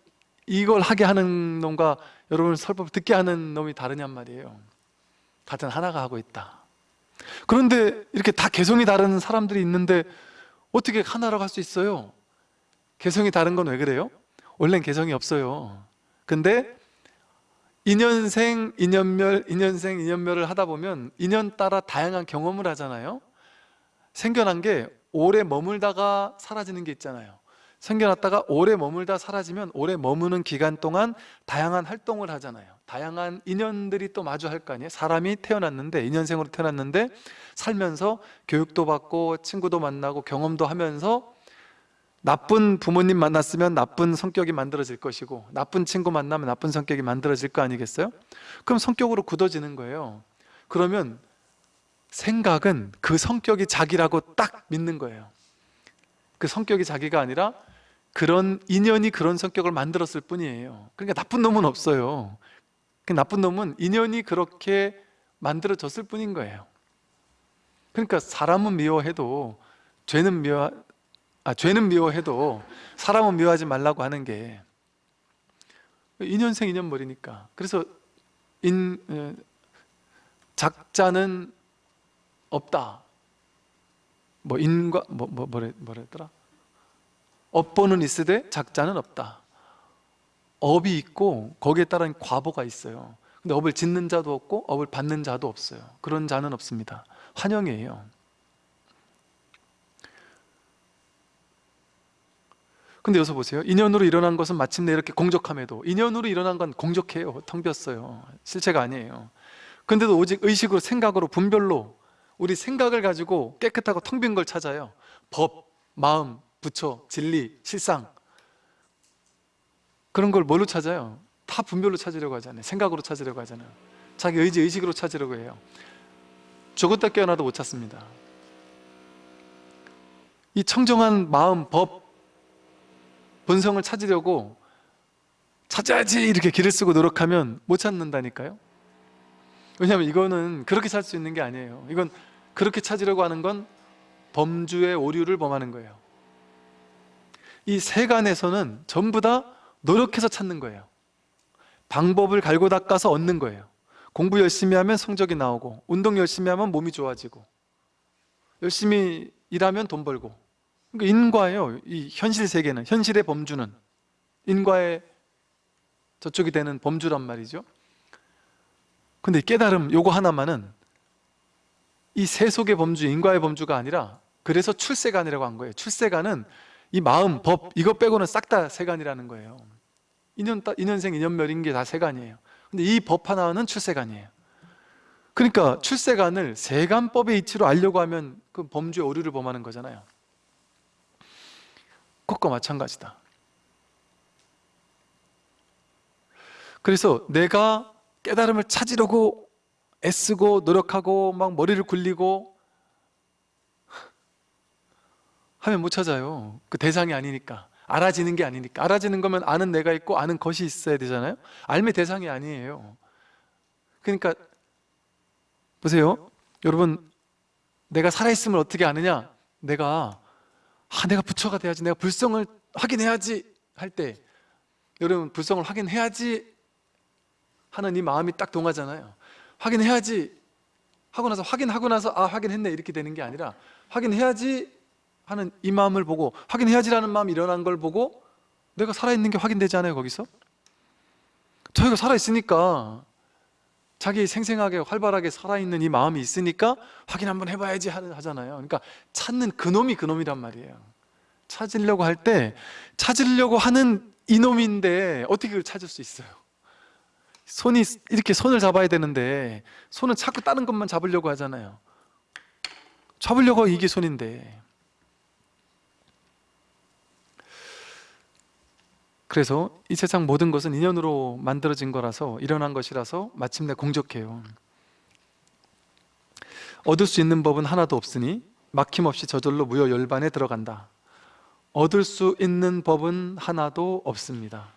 이걸 하게 하는 놈과 여러분 설법을 듣게 하는 놈이 다르냔 말이에요 같은 하나가 하고 있다 그런데 이렇게 다 개성이 다른 사람들이 있는데 어떻게 하나라고 할 수 있어요? 개성이 다른 건 왜 그래요? 원래는 개성이 없어요 근데 인연생, 인연멸, 인연생, 인연멸을 하다 보면 인연 따라 다양한 경험을 하잖아요. 생겨난 게 오래 머물다가 사라지는 게 있잖아요. 생겨났다가 오래 머물다 사라지면 오래 머무는 기간 동안 다양한 활동을 하잖아요. 다양한 인연들이 또 마주할 거 아니에요. 사람이 태어났는데 인연생으로 태어났는데 살면서 교육도 받고 친구도 만나고 경험도 하면서 나쁜 부모님 만났으면 나쁜 성격이 만들어질 것이고 나쁜 친구 만나면 나쁜 성격이 만들어질 거 아니겠어요? 그럼 성격으로 굳어지는 거예요. 그러면 생각은 그 성격이 자기라고 딱 믿는 거예요. 그 성격이 자기가 아니라 그런 인연이 그런 성격을 만들었을 뿐이에요. 그러니까 나쁜 놈은 없어요. 그 나쁜 놈은 인연이 그렇게 만들어졌을 뿐인 거예요. 그러니까 사람은 미워해도 죄는 미워 아 죄는 미워해도 사람은 미워하지 말라고 하는 게 인연생 인연머리니까. 그래서 인 어, 작자는 없다. 뭐 인과 뭐, 뭐 뭐래 뭐랬더라? 업보는 있으되 작자는 없다. 업이 있고 거기에 따른 과보가 있어요. 근데 업을 짓는 자도 없고 업을 받는 자도 없어요. 그런 자는 없습니다. 환영이에요 근데 여기서 보세요. 인연으로 일어난 것은 마침내 이렇게 공적함에도 인연으로 일어난 건 공적해요. 텅 비었어요. 실체가 아니에요. 근데도 오직 의식으로 생각으로 분별로 우리 생각을 가지고 깨끗하고 텅 빈 걸 찾아요. 법, 마음, 부처, 진리, 실상. 그런 걸 뭘로 찾아요? 다 분별로 찾으려고 하잖아요. 생각으로 찾으려고 하잖아요. 자기 의지, 의식으로 찾으려고 해요. 죽었다 깨어나도 못 찾습니다. 이 청정한 마음, 법, 본성을 찾으려고 찾아야지 이렇게 길을 쓰고 노력하면 못 찾는다니까요. 왜냐하면 이거는 그렇게 살 수 있는 게 아니에요. 이건 그렇게 찾으려고 하는 건 범주의 오류를 범하는 거예요. 이 세간에서는 전부 다 노력해서 찾는 거예요. 방법을 갈고 닦아서 얻는 거예요. 공부 열심히 하면 성적이 나오고 운동 열심히 하면 몸이 좋아지고 열심히 일하면 돈 벌고 그러니까 인과예요. 이 현실 세계는 현실의 범주는. 인과의 저쪽이 되는 범주란 말이죠. 근데 이 깨달음 요거 하나만은 이 세속의 범주, 인과의 범주가 아니라 그래서 출세간이라고 한 거예요. 출세간은 이 마음, 법 이거 빼고는 싹 다 세간이라는 거예요. 인연, 따- 인연생, 인연멸인 게 다 세간이에요. 근데 이 법 하나는 출세간이에요. 그러니까 출세간을 세간법의 이치로 알려고 하면 그 범주의 오류를 범하는 거잖아요 그것과 마찬가지다. 그래서 내가 깨달음을 찾으려고 애쓰고 노력하고 막 머리를 굴리고 하면 못 찾아요. 그 대상이 아니니까. 알아지는 게 아니니까. 알아지는 거면 아는 내가 있고 아는 것이 있어야 되잖아요. 알매 대상이 아니에요. 그러니까 보세요. 여러분 내가 살아있음을 어떻게 아느냐? 내가 아 내가 부처가 돼야지 내가 불성을 확인해야지 할 때 여러분 불성을 확인해야지 하는 이 마음이 딱 동하잖아요 확인해야지 하고 나서 확인하고 나서 아 확인했네 이렇게 되는 게 아니라 확인해야지 하는 이 마음을 보고 확인해야지라는 마음이 일어난 걸 보고 내가 살아있는 게 확인되지 않아요 거기서? 저희가 살아있으니까 자기 생생하게 활발하게 살아있는 이 마음이 있으니까 확인 한번 해봐야지 하- 하잖아요. 그러니까 찾는 그놈이 그놈이란 말이에요. 찾으려고 할 때 찾으려고 하는 이놈인데 어떻게 그걸 찾을 수 있어요? 손이 이렇게 손을 잡아야 되는데 손은 자꾸 다른 것만 잡으려고 하잖아요. 잡으려고 이게 손인데 그래서 이 세상 모든 것은 인연으로 만들어진 거라서 일어난 것이라서 마침내 공적해요. 얻을 수 있는 법은 하나도 없으니 막힘없이 저절로 무효 열반에 들어간다. 얻을 수 있는 법은 하나도 없습니다.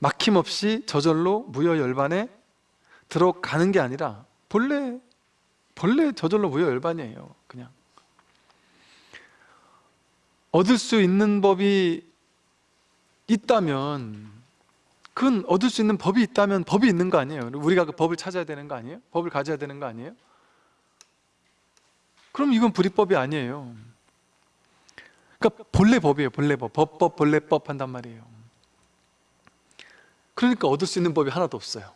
막힘없이 저절로 무효 열반에 들어가는 게 아니라 본래 본래 저절로 무효 열반이에요 그냥. 얻을 수 있는 법이 있다면 그건 얻을 수 있는 법이 있다면 법이 있는 거 아니에요 우리가 그 법을 찾아야 되는 거 아니에요? 법을 가져야 되는 거 아니에요? 그럼 이건 불이법이 아니에요 그러니까 본래 법이에요 본래 법 법법 본래 법 한단 말이에요 그러니까 얻을 수 있는 법이 하나도 없어요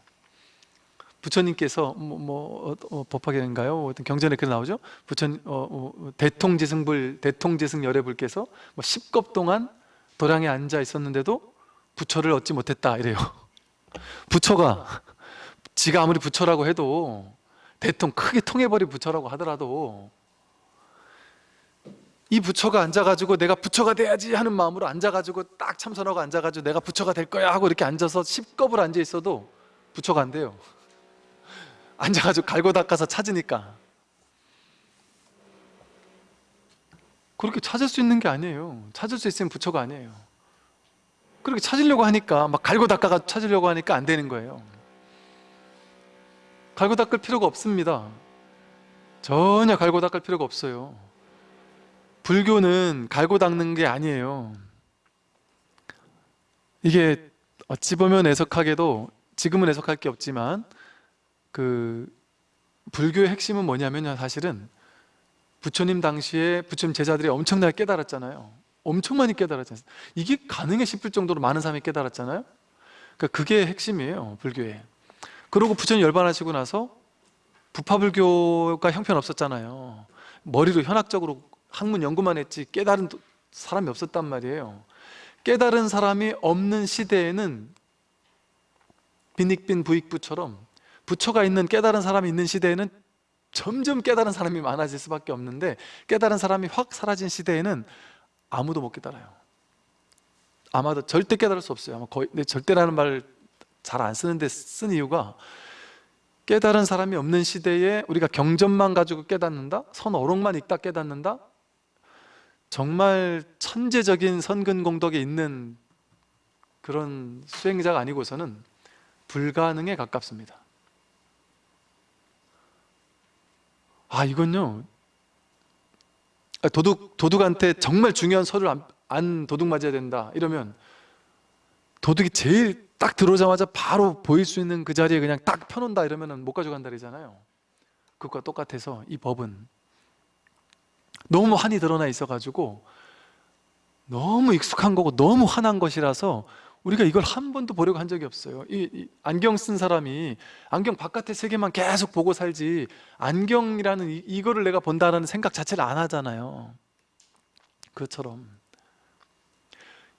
부처님께서 뭐, 뭐 어, 어, 법화경인가요? 어떤 경전에 그 나오죠. 부처님 어, 어, 대통지승불 대통지승 열애불께서 뭐 10겁 동안 도량에 앉아 있었는데도 부처를 얻지 못했다 이래요. <laughs> 부처가 지가 아무리 부처라고 해도 대통 크게 통해버린 부처라고 하더라도 이 부처가 앉아가지고 내가 부처가 돼야지 하는 마음으로 앉아가지고 딱 참선하고 앉아가지고 내가 부처가 될 거야 하고 이렇게 앉아서 10겁을 앉아 있어도 부처가 안 돼요. <laughs> 앉아가지고 갈고 닦아서 찾으니까 그렇게 찾을 수 있는 게 아니에요. 찾을 수 있으면 부처가 아니에요. 그렇게 찾으려고 하니까 막 갈고 닦아가 찾으려고 하니까 안 되는 거예요. 갈고 닦을 필요가 없습니다. 전혀 갈고 닦을 필요가 없어요. 불교는 갈고 닦는 게 아니에요. 이게 어찌 보면 애석하게도 지금은 애석할 게 없지만 그 불교의 핵심은 뭐냐면 사실은 부처님 당시에 부처님 제자들이 엄청나게 깨달았잖아요. 엄청 많이 깨달았잖아요. 이게 가능해 싶을 정도로 많은 사람이 깨달았잖아요. 그러니까 그게 핵심이에요 불교에 그리고 부처님 열반하시고 나서 부파불교가 형편없었잖아요. 머리로 현학적으로 학문 연구만 했지 깨달은 사람이 없었단 말이에요. 깨달은 사람이 없는 시대에는 빈익빈 부익부처럼 부처가 있는 깨달은 사람이 있는 시대에는 점점 깨달은 사람이 많아질 수밖에 없는데 깨달은 사람이 확 사라진 시대에는 아무도 못 깨달아요 아마도 절대 깨달을 수 없어요 아마 거의 근데 절대라는 말 잘 안 쓰는데 쓴 이유가 깨달은 사람이 없는 시대에 우리가 경전만 가지고 깨닫는다? 선어록만 읽다 깨닫는다? 정말 천재적인 선근공덕에 있는 그런 수행자가 아니고서는 불가능에 가깝습니다 아 이건요? 아, 도둑, 도둑한테 정말 중요한 서류를 안, 안 도둑 맞아야 된다. 이러면 도둑이 제일 딱 들어오자마자 바로 보일 수 있는 그 자리에 그냥 딱 펴놓는다 이러면 못 가져간다 그러잖아요. 그것과 똑같아서 이 법은 너무 한이 드러나 있어가지고 너무 익숙한 거고 너무 환한 것이라서 우리가 이걸 한 번도 보려고 한 적이 없어요. 이, 이 안경 쓴 사람이 안경 바깥의 세계만 계속 보고 살지 안경이라는 이, 이거를 내가 본다는 생각 자체를 안 하잖아요. 그것처럼.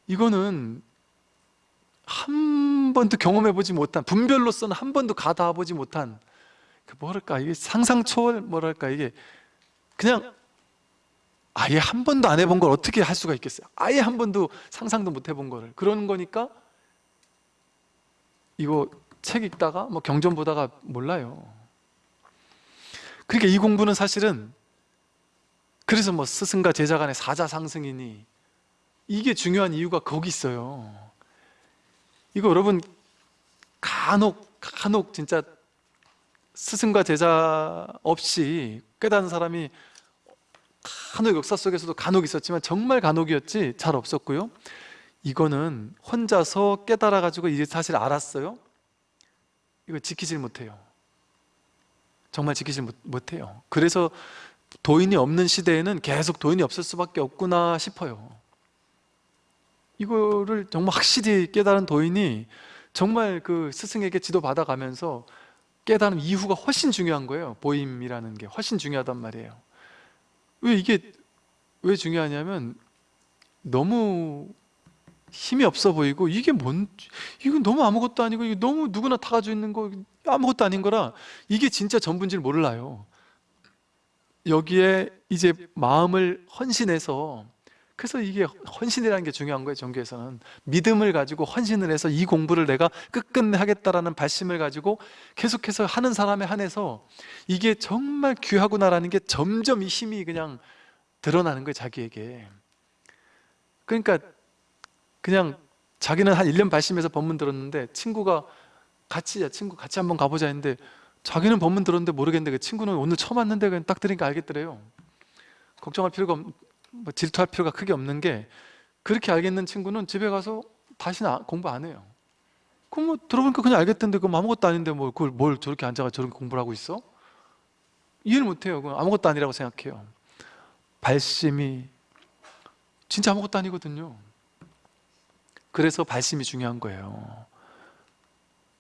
이거는 한 번도 경험해보지 못한 분별로서는 한 번도 가닿아보지 못한 그 뭐랄까 이게 상상 초월 뭐랄까 이게 그냥 아예 한 번도 안 해본 걸 어떻게 할 수가 있겠어요? 아예 한 번도 상상도 못 해본 거를. 그런 거니까 이거 책 읽다가 뭐 경전 보다가 몰라요. 그러니까 이 공부는 사실은 그래서 뭐 스승과 제자 간의 사자상승이니 이게 중요한 이유가 거기 있어요. 이거 여러분 간혹 간혹 진짜 스승과 제자 없이 깨닫는 사람이 간혹 역사 속에서도 간혹 있었지만 정말 간혹이었지 잘 없었고요. 이거는 혼자서 깨달아 가지고 이 사실 알았어요. 이거 지키질 못해요. 정말 지키질 못, 못해요. 그래서 도인이 없는 시대에는 계속 도인이 없을 수밖에 없구나 싶어요. 이거를 정말 확실히 깨달은 도인이 정말 그 스승에게 지도 받아가면서 깨달은 이후가 훨씬 중요한 거예요. 보임이라는 게 훨씬 중요하단 말이에요 왜 이게 왜 중요하냐면 너무 힘이 없어 보이고 이게 뭔 이건 너무 아무것도 아니고 이게 너무 누구나 다 가지고 있는 거 아무것도 아닌 거라 이게 진짜 전부인지를 몰라요. 여기에 이제 마음을 헌신해서 그래서 이게 헌신이라는 게 중요한 거예요 종교에서는. 믿음을 가지고 헌신을 해서 이 공부를 내가 끝끝내 하겠다라는 발심을 가지고 계속해서 하는 사람에 한해서 이게 정말 귀하구나라는 게 점점 이 힘이 그냥 드러나는 거예요 자기에게. 그러니까 그냥 자기는 한 1년 발심해서 법문 들었는데 친구가 같이 야 친구 같이 한번 가보자 했는데 자기는 법문 들었는데 모르겠는데 그 친구는 오늘 처음 왔는데 그냥 딱 들으니까 알겠더래요. 걱정할 필요가 없, 뭐 질투할 필요가 크게 없는 게 그렇게 알겠는 친구는 집에 가서 다시는 아- 공부 안 해요. 그럼 뭐 들어보니까 그냥 알겠던데 그럼 아무것도 아닌데 뭐 그걸 뭘 저렇게 앉아가 저렇게 공부를 하고 있어? 이해를 못해요. 그건 아무것도 아니라고 생각해요. 발심이 진짜 아무것도 아니거든요. 그래서 발심이 중요한 거예요.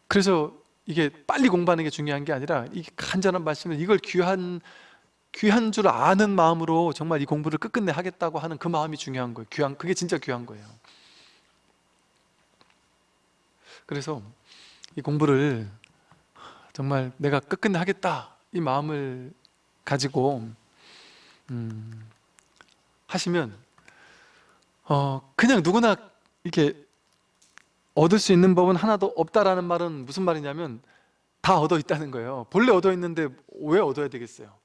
그래서 이게 빨리 공부하는 게 중요한 게 아니라 이 간절한 말씀을 이걸 귀한 귀한 줄 아는 마음으로 정말 이 공부를 끝끝내 하겠다고 하는 그 마음이 중요한 거예요. 귀한 그게 진짜 귀한 거예요. 그래서 이 공부를 정말 내가 끝끝내 하겠다 이 마음을 가지고 음, 하시면 어, 그냥 누구나 이렇게 얻을 수 있는 법은 하나도 없다라는 말은 무슨 말이냐면 다 얻어 있다는 거예요 본래 얻어 있는데 왜 얻어야 되겠어요?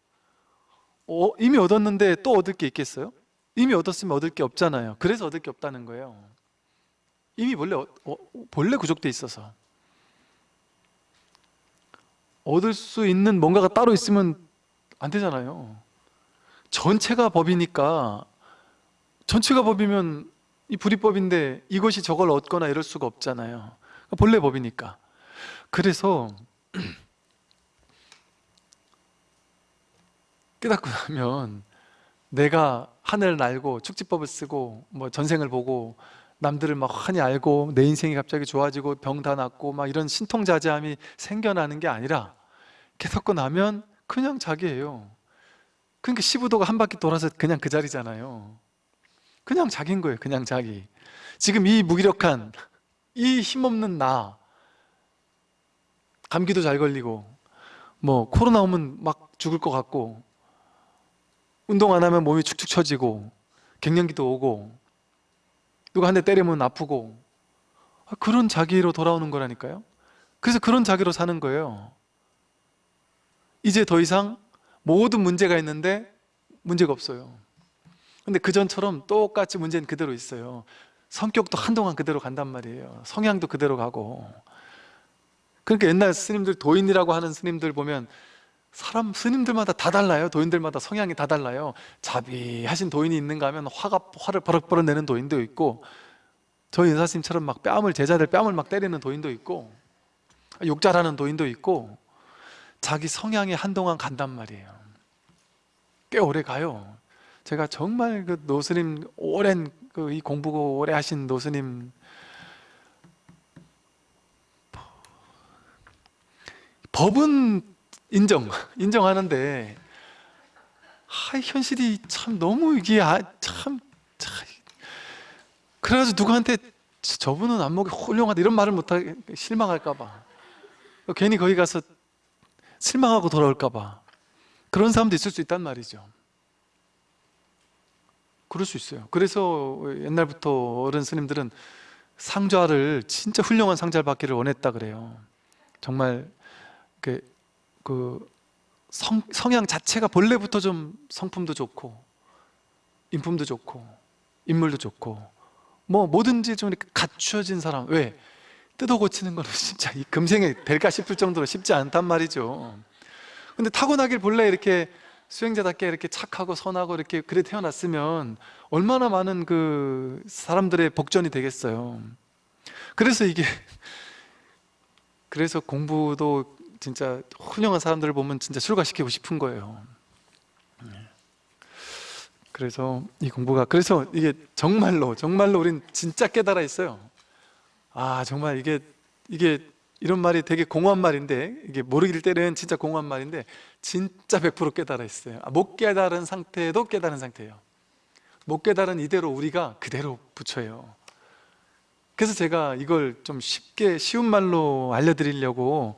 어, 이미 얻었는데 또 얻을 게 있겠어요? 이미 얻었으면 얻을 게 없잖아요. 그래서 얻을 게 없다는 거예요. 이미 본래, 어, 어, 본래 구족돼 있어서. 얻을 수 있는 뭔가가 따로 있으면 안 되잖아요. 전체가 법이니까. 전체가 법이면 이 불이법인데 이것이 저걸 얻거나 이럴 수가 없잖아요. 그러니까 본래 법이니까. 그래서 깨닫고 나면 내가 하늘을 날고 축지법을 쓰고 뭐 전생을 보고 남들을 막 환히 알고 내 인생이 갑자기 좋아지고 병 다 낫고 막 이런 신통자제함이 생겨나는 게 아니라 깨닫고 나면 그냥 자기예요. 그러니까 15도가 한 바퀴 돌아서 그냥 그 자리잖아요. 그냥 자기인 거예요 그냥 자기. 지금 이 무기력한 이 힘없는 나 감기도 잘 걸리고 뭐 코로나 오면 막 죽을 것 같고 운동 안 하면 몸이 축축 처지고 갱년기도 오고 누가 한 대 때리면 아프고 아, 그런 자기로 돌아오는 거라니까요. 그래서 그런 자기로 사는 거예요. 이제 더 이상 모든 문제가 있는데 문제가 없어요. 근데 그전처럼 똑같이 문제는 그대로 있어요. 성격도 한동안 그대로 간단 말이에요. 성향도 그대로 가고. 그러니까 옛날 스님들 도인이라고 하는 스님들 보면 사람 스님들마다 다 달라요. 도인들마다 성향이 다 달라요. 자비하신 도인이 있는가 하면 화가 화를 버럭버럭 내는 도인도 있고 저희 은사스님처럼 막 뺨을 제자들 뺨을 막 때리는 도인도 있고 욕 잘하는 도인도 있고 자기 성향이 한동안 간단 말이에요. 꽤 오래 가요. 제가 정말 그 노스님 오랜 그 이 공부 오래 하신 노스님 법은 인정 인정하는데 아, 현실이 참 너무 이게 아, 참, 참. 그래가지고 누구한테 저분은 안목이 훌륭하다 이런 말을 못하게 실망할까봐. 괜히 거기 가서 실망하고 돌아올까봐. 그런 사람도 있을 수 있단 말이죠. 그럴 수 있어요. 그래서 옛날부터 어른 스님들은 상좌를 진짜 훌륭한 상자를 받기를 원했다 그래요. 정말 그, 그 성, 성향 자체가 본래부터 좀 성품도 좋고 인품도 좋고 인물도 좋고 뭐 뭐든지 좀 이렇게 갖추어진 사람 왜? 뜯어 고치는 거는 <laughs> 진짜 이 금생에 될까 싶을 정도로 쉽지 않단 말이죠 근데 타고나길 본래 이렇게 수행자답게 이렇게 착하고 선하고 이렇게 그래 태어났으면 얼마나 많은 그 사람들의 복전이 되겠어요 그래서 이게 <laughs> 그래서 공부도 진짜 훌륭한 사람들을 보면 진짜 출가시키고 싶은 거예요. 그래서 이 공부가 그래서 이게 정말로 정말로 우린 진짜 깨달아 있어요. 아 정말 이게 이게 이런 말이 되게 공허한 말인데 이게 모르길 때는 진짜 공허한 말인데 진짜 100% 깨달아 있어요. 아, 못 깨달은 상태도 깨달은 상태예요. 못 깨달은 이대로 우리가 그대로 붙여요. 그래서 제가 이걸 좀 쉽게 쉬운 말로 알려드리려고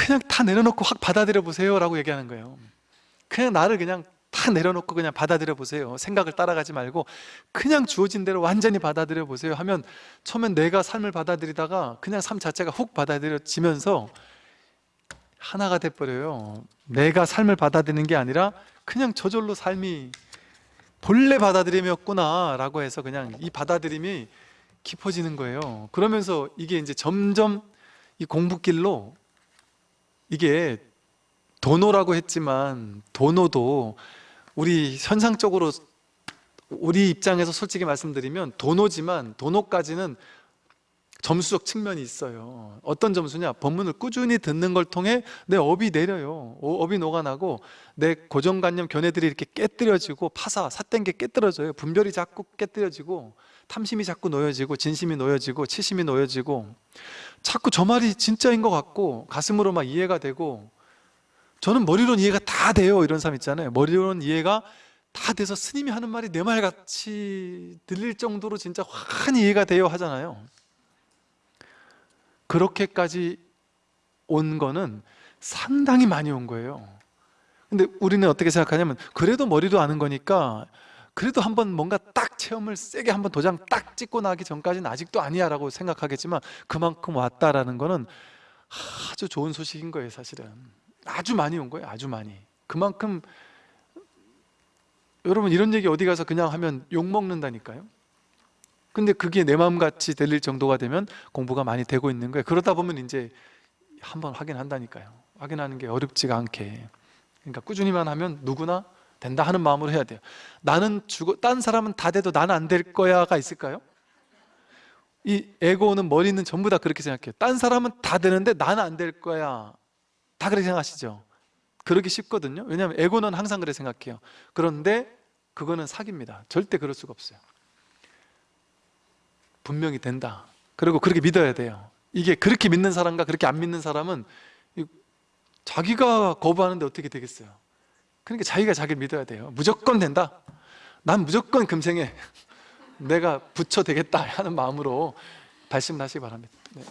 그냥 다 내려놓고 확 받아들여 보세요 라고 얘기하는 거예요. 그냥 나를 그냥 다 내려놓고 그냥 받아들여 보세요. 생각을 따라가지 말고 그냥 주어진 대로 완전히 받아들여 보세요 하면 처음엔 내가 삶을 받아들이다가 그냥 삶 자체가 훅 받아들여지면서 하나가 돼버려요. 내가 삶을 받아들이는 게 아니라 그냥 저절로 삶이 본래 받아들임이었구나 라고 해서 그냥 이 받아들임이 깊어지는 거예요. 그러면서 이게 이제 점점 이 공부길로 이게 도노라고 했지만 도노도 우리 현상적으로 우리 입장에서 솔직히 말씀드리면 도노지만 도노까지는 점수적 측면이 있어요. 어떤 점수냐? 법문을 꾸준히 듣는 걸 통해 내 업이 내려요. 어, 업이 녹아나고 내 고정관념 견해들이 이렇게 깨뜨려지고 파사, 삿된 게 깨뜨려져요. 분별이 자꾸 깨뜨려지고 탐심이 자꾸 놓여지고 진심이 놓여지고 치심이 놓여지고 자꾸 저 말이 진짜인 것 같고 가슴으로 막 이해가 되고 저는 머리로는 이해가 다 돼요 이런 사람 있잖아요. 머리로는 이해가 다 돼서 스님이 하는 말이 내 말 같이 들릴 정도로 진짜 환히 이해가 돼요 하잖아요. 그렇게까지 온 거는 상당히 많이 온 거예요. 근데 우리는 어떻게 생각하냐면 그래도 머리도 아는 거니까 그래도 한번 뭔가 딱 체험을 세게 한번 도장 딱 찍고 나기 전까지는 아직도 아니야 라고 생각하겠지만 그만큼 왔다라는 거는 아주 좋은 소식인 거예요 사실은. 아주 많이 온 거예요 아주 많이. 그만큼 여러분 이런 얘기 어디 가서 그냥 하면 욕먹는다니까요. 근데 그게 내 마음같이 들릴 정도가 되면 공부가 많이 되고 있는 거예요. 그러다 보면 이제 한번 확인한다니까요. 확인하는 게 어렵지가 않게. 그러니까 꾸준히만 하면 누구나 된다 하는 마음으로 해야 돼요. 나는 죽어 딴 사람은 다 돼도 나는 안 될 거야가 있을까요? 이 에고는 머리는 전부 다 그렇게 생각해요. 딴 사람은 다 되는데 나는 안 될 거야. 다 그렇게 생각하시죠? 그러기 쉽거든요. 왜냐하면 에고는 항상 그렇게 생각해요. 그런데 그거는 사기입니다. 절대 그럴 수가 없어요. 분명히 된다. 그리고 그렇게 믿어야 돼요. 이게 그렇게 믿는 사람과 그렇게 안 믿는 사람은 이- 자기가 거부하는데 어떻게 되겠어요 그러니까 자기가 자기를 믿어야 돼요. 무조건 된다. 난 무조건 금생에 내가 부처 되겠다 하는 마음으로 발심을 하시기 바랍니다. 네.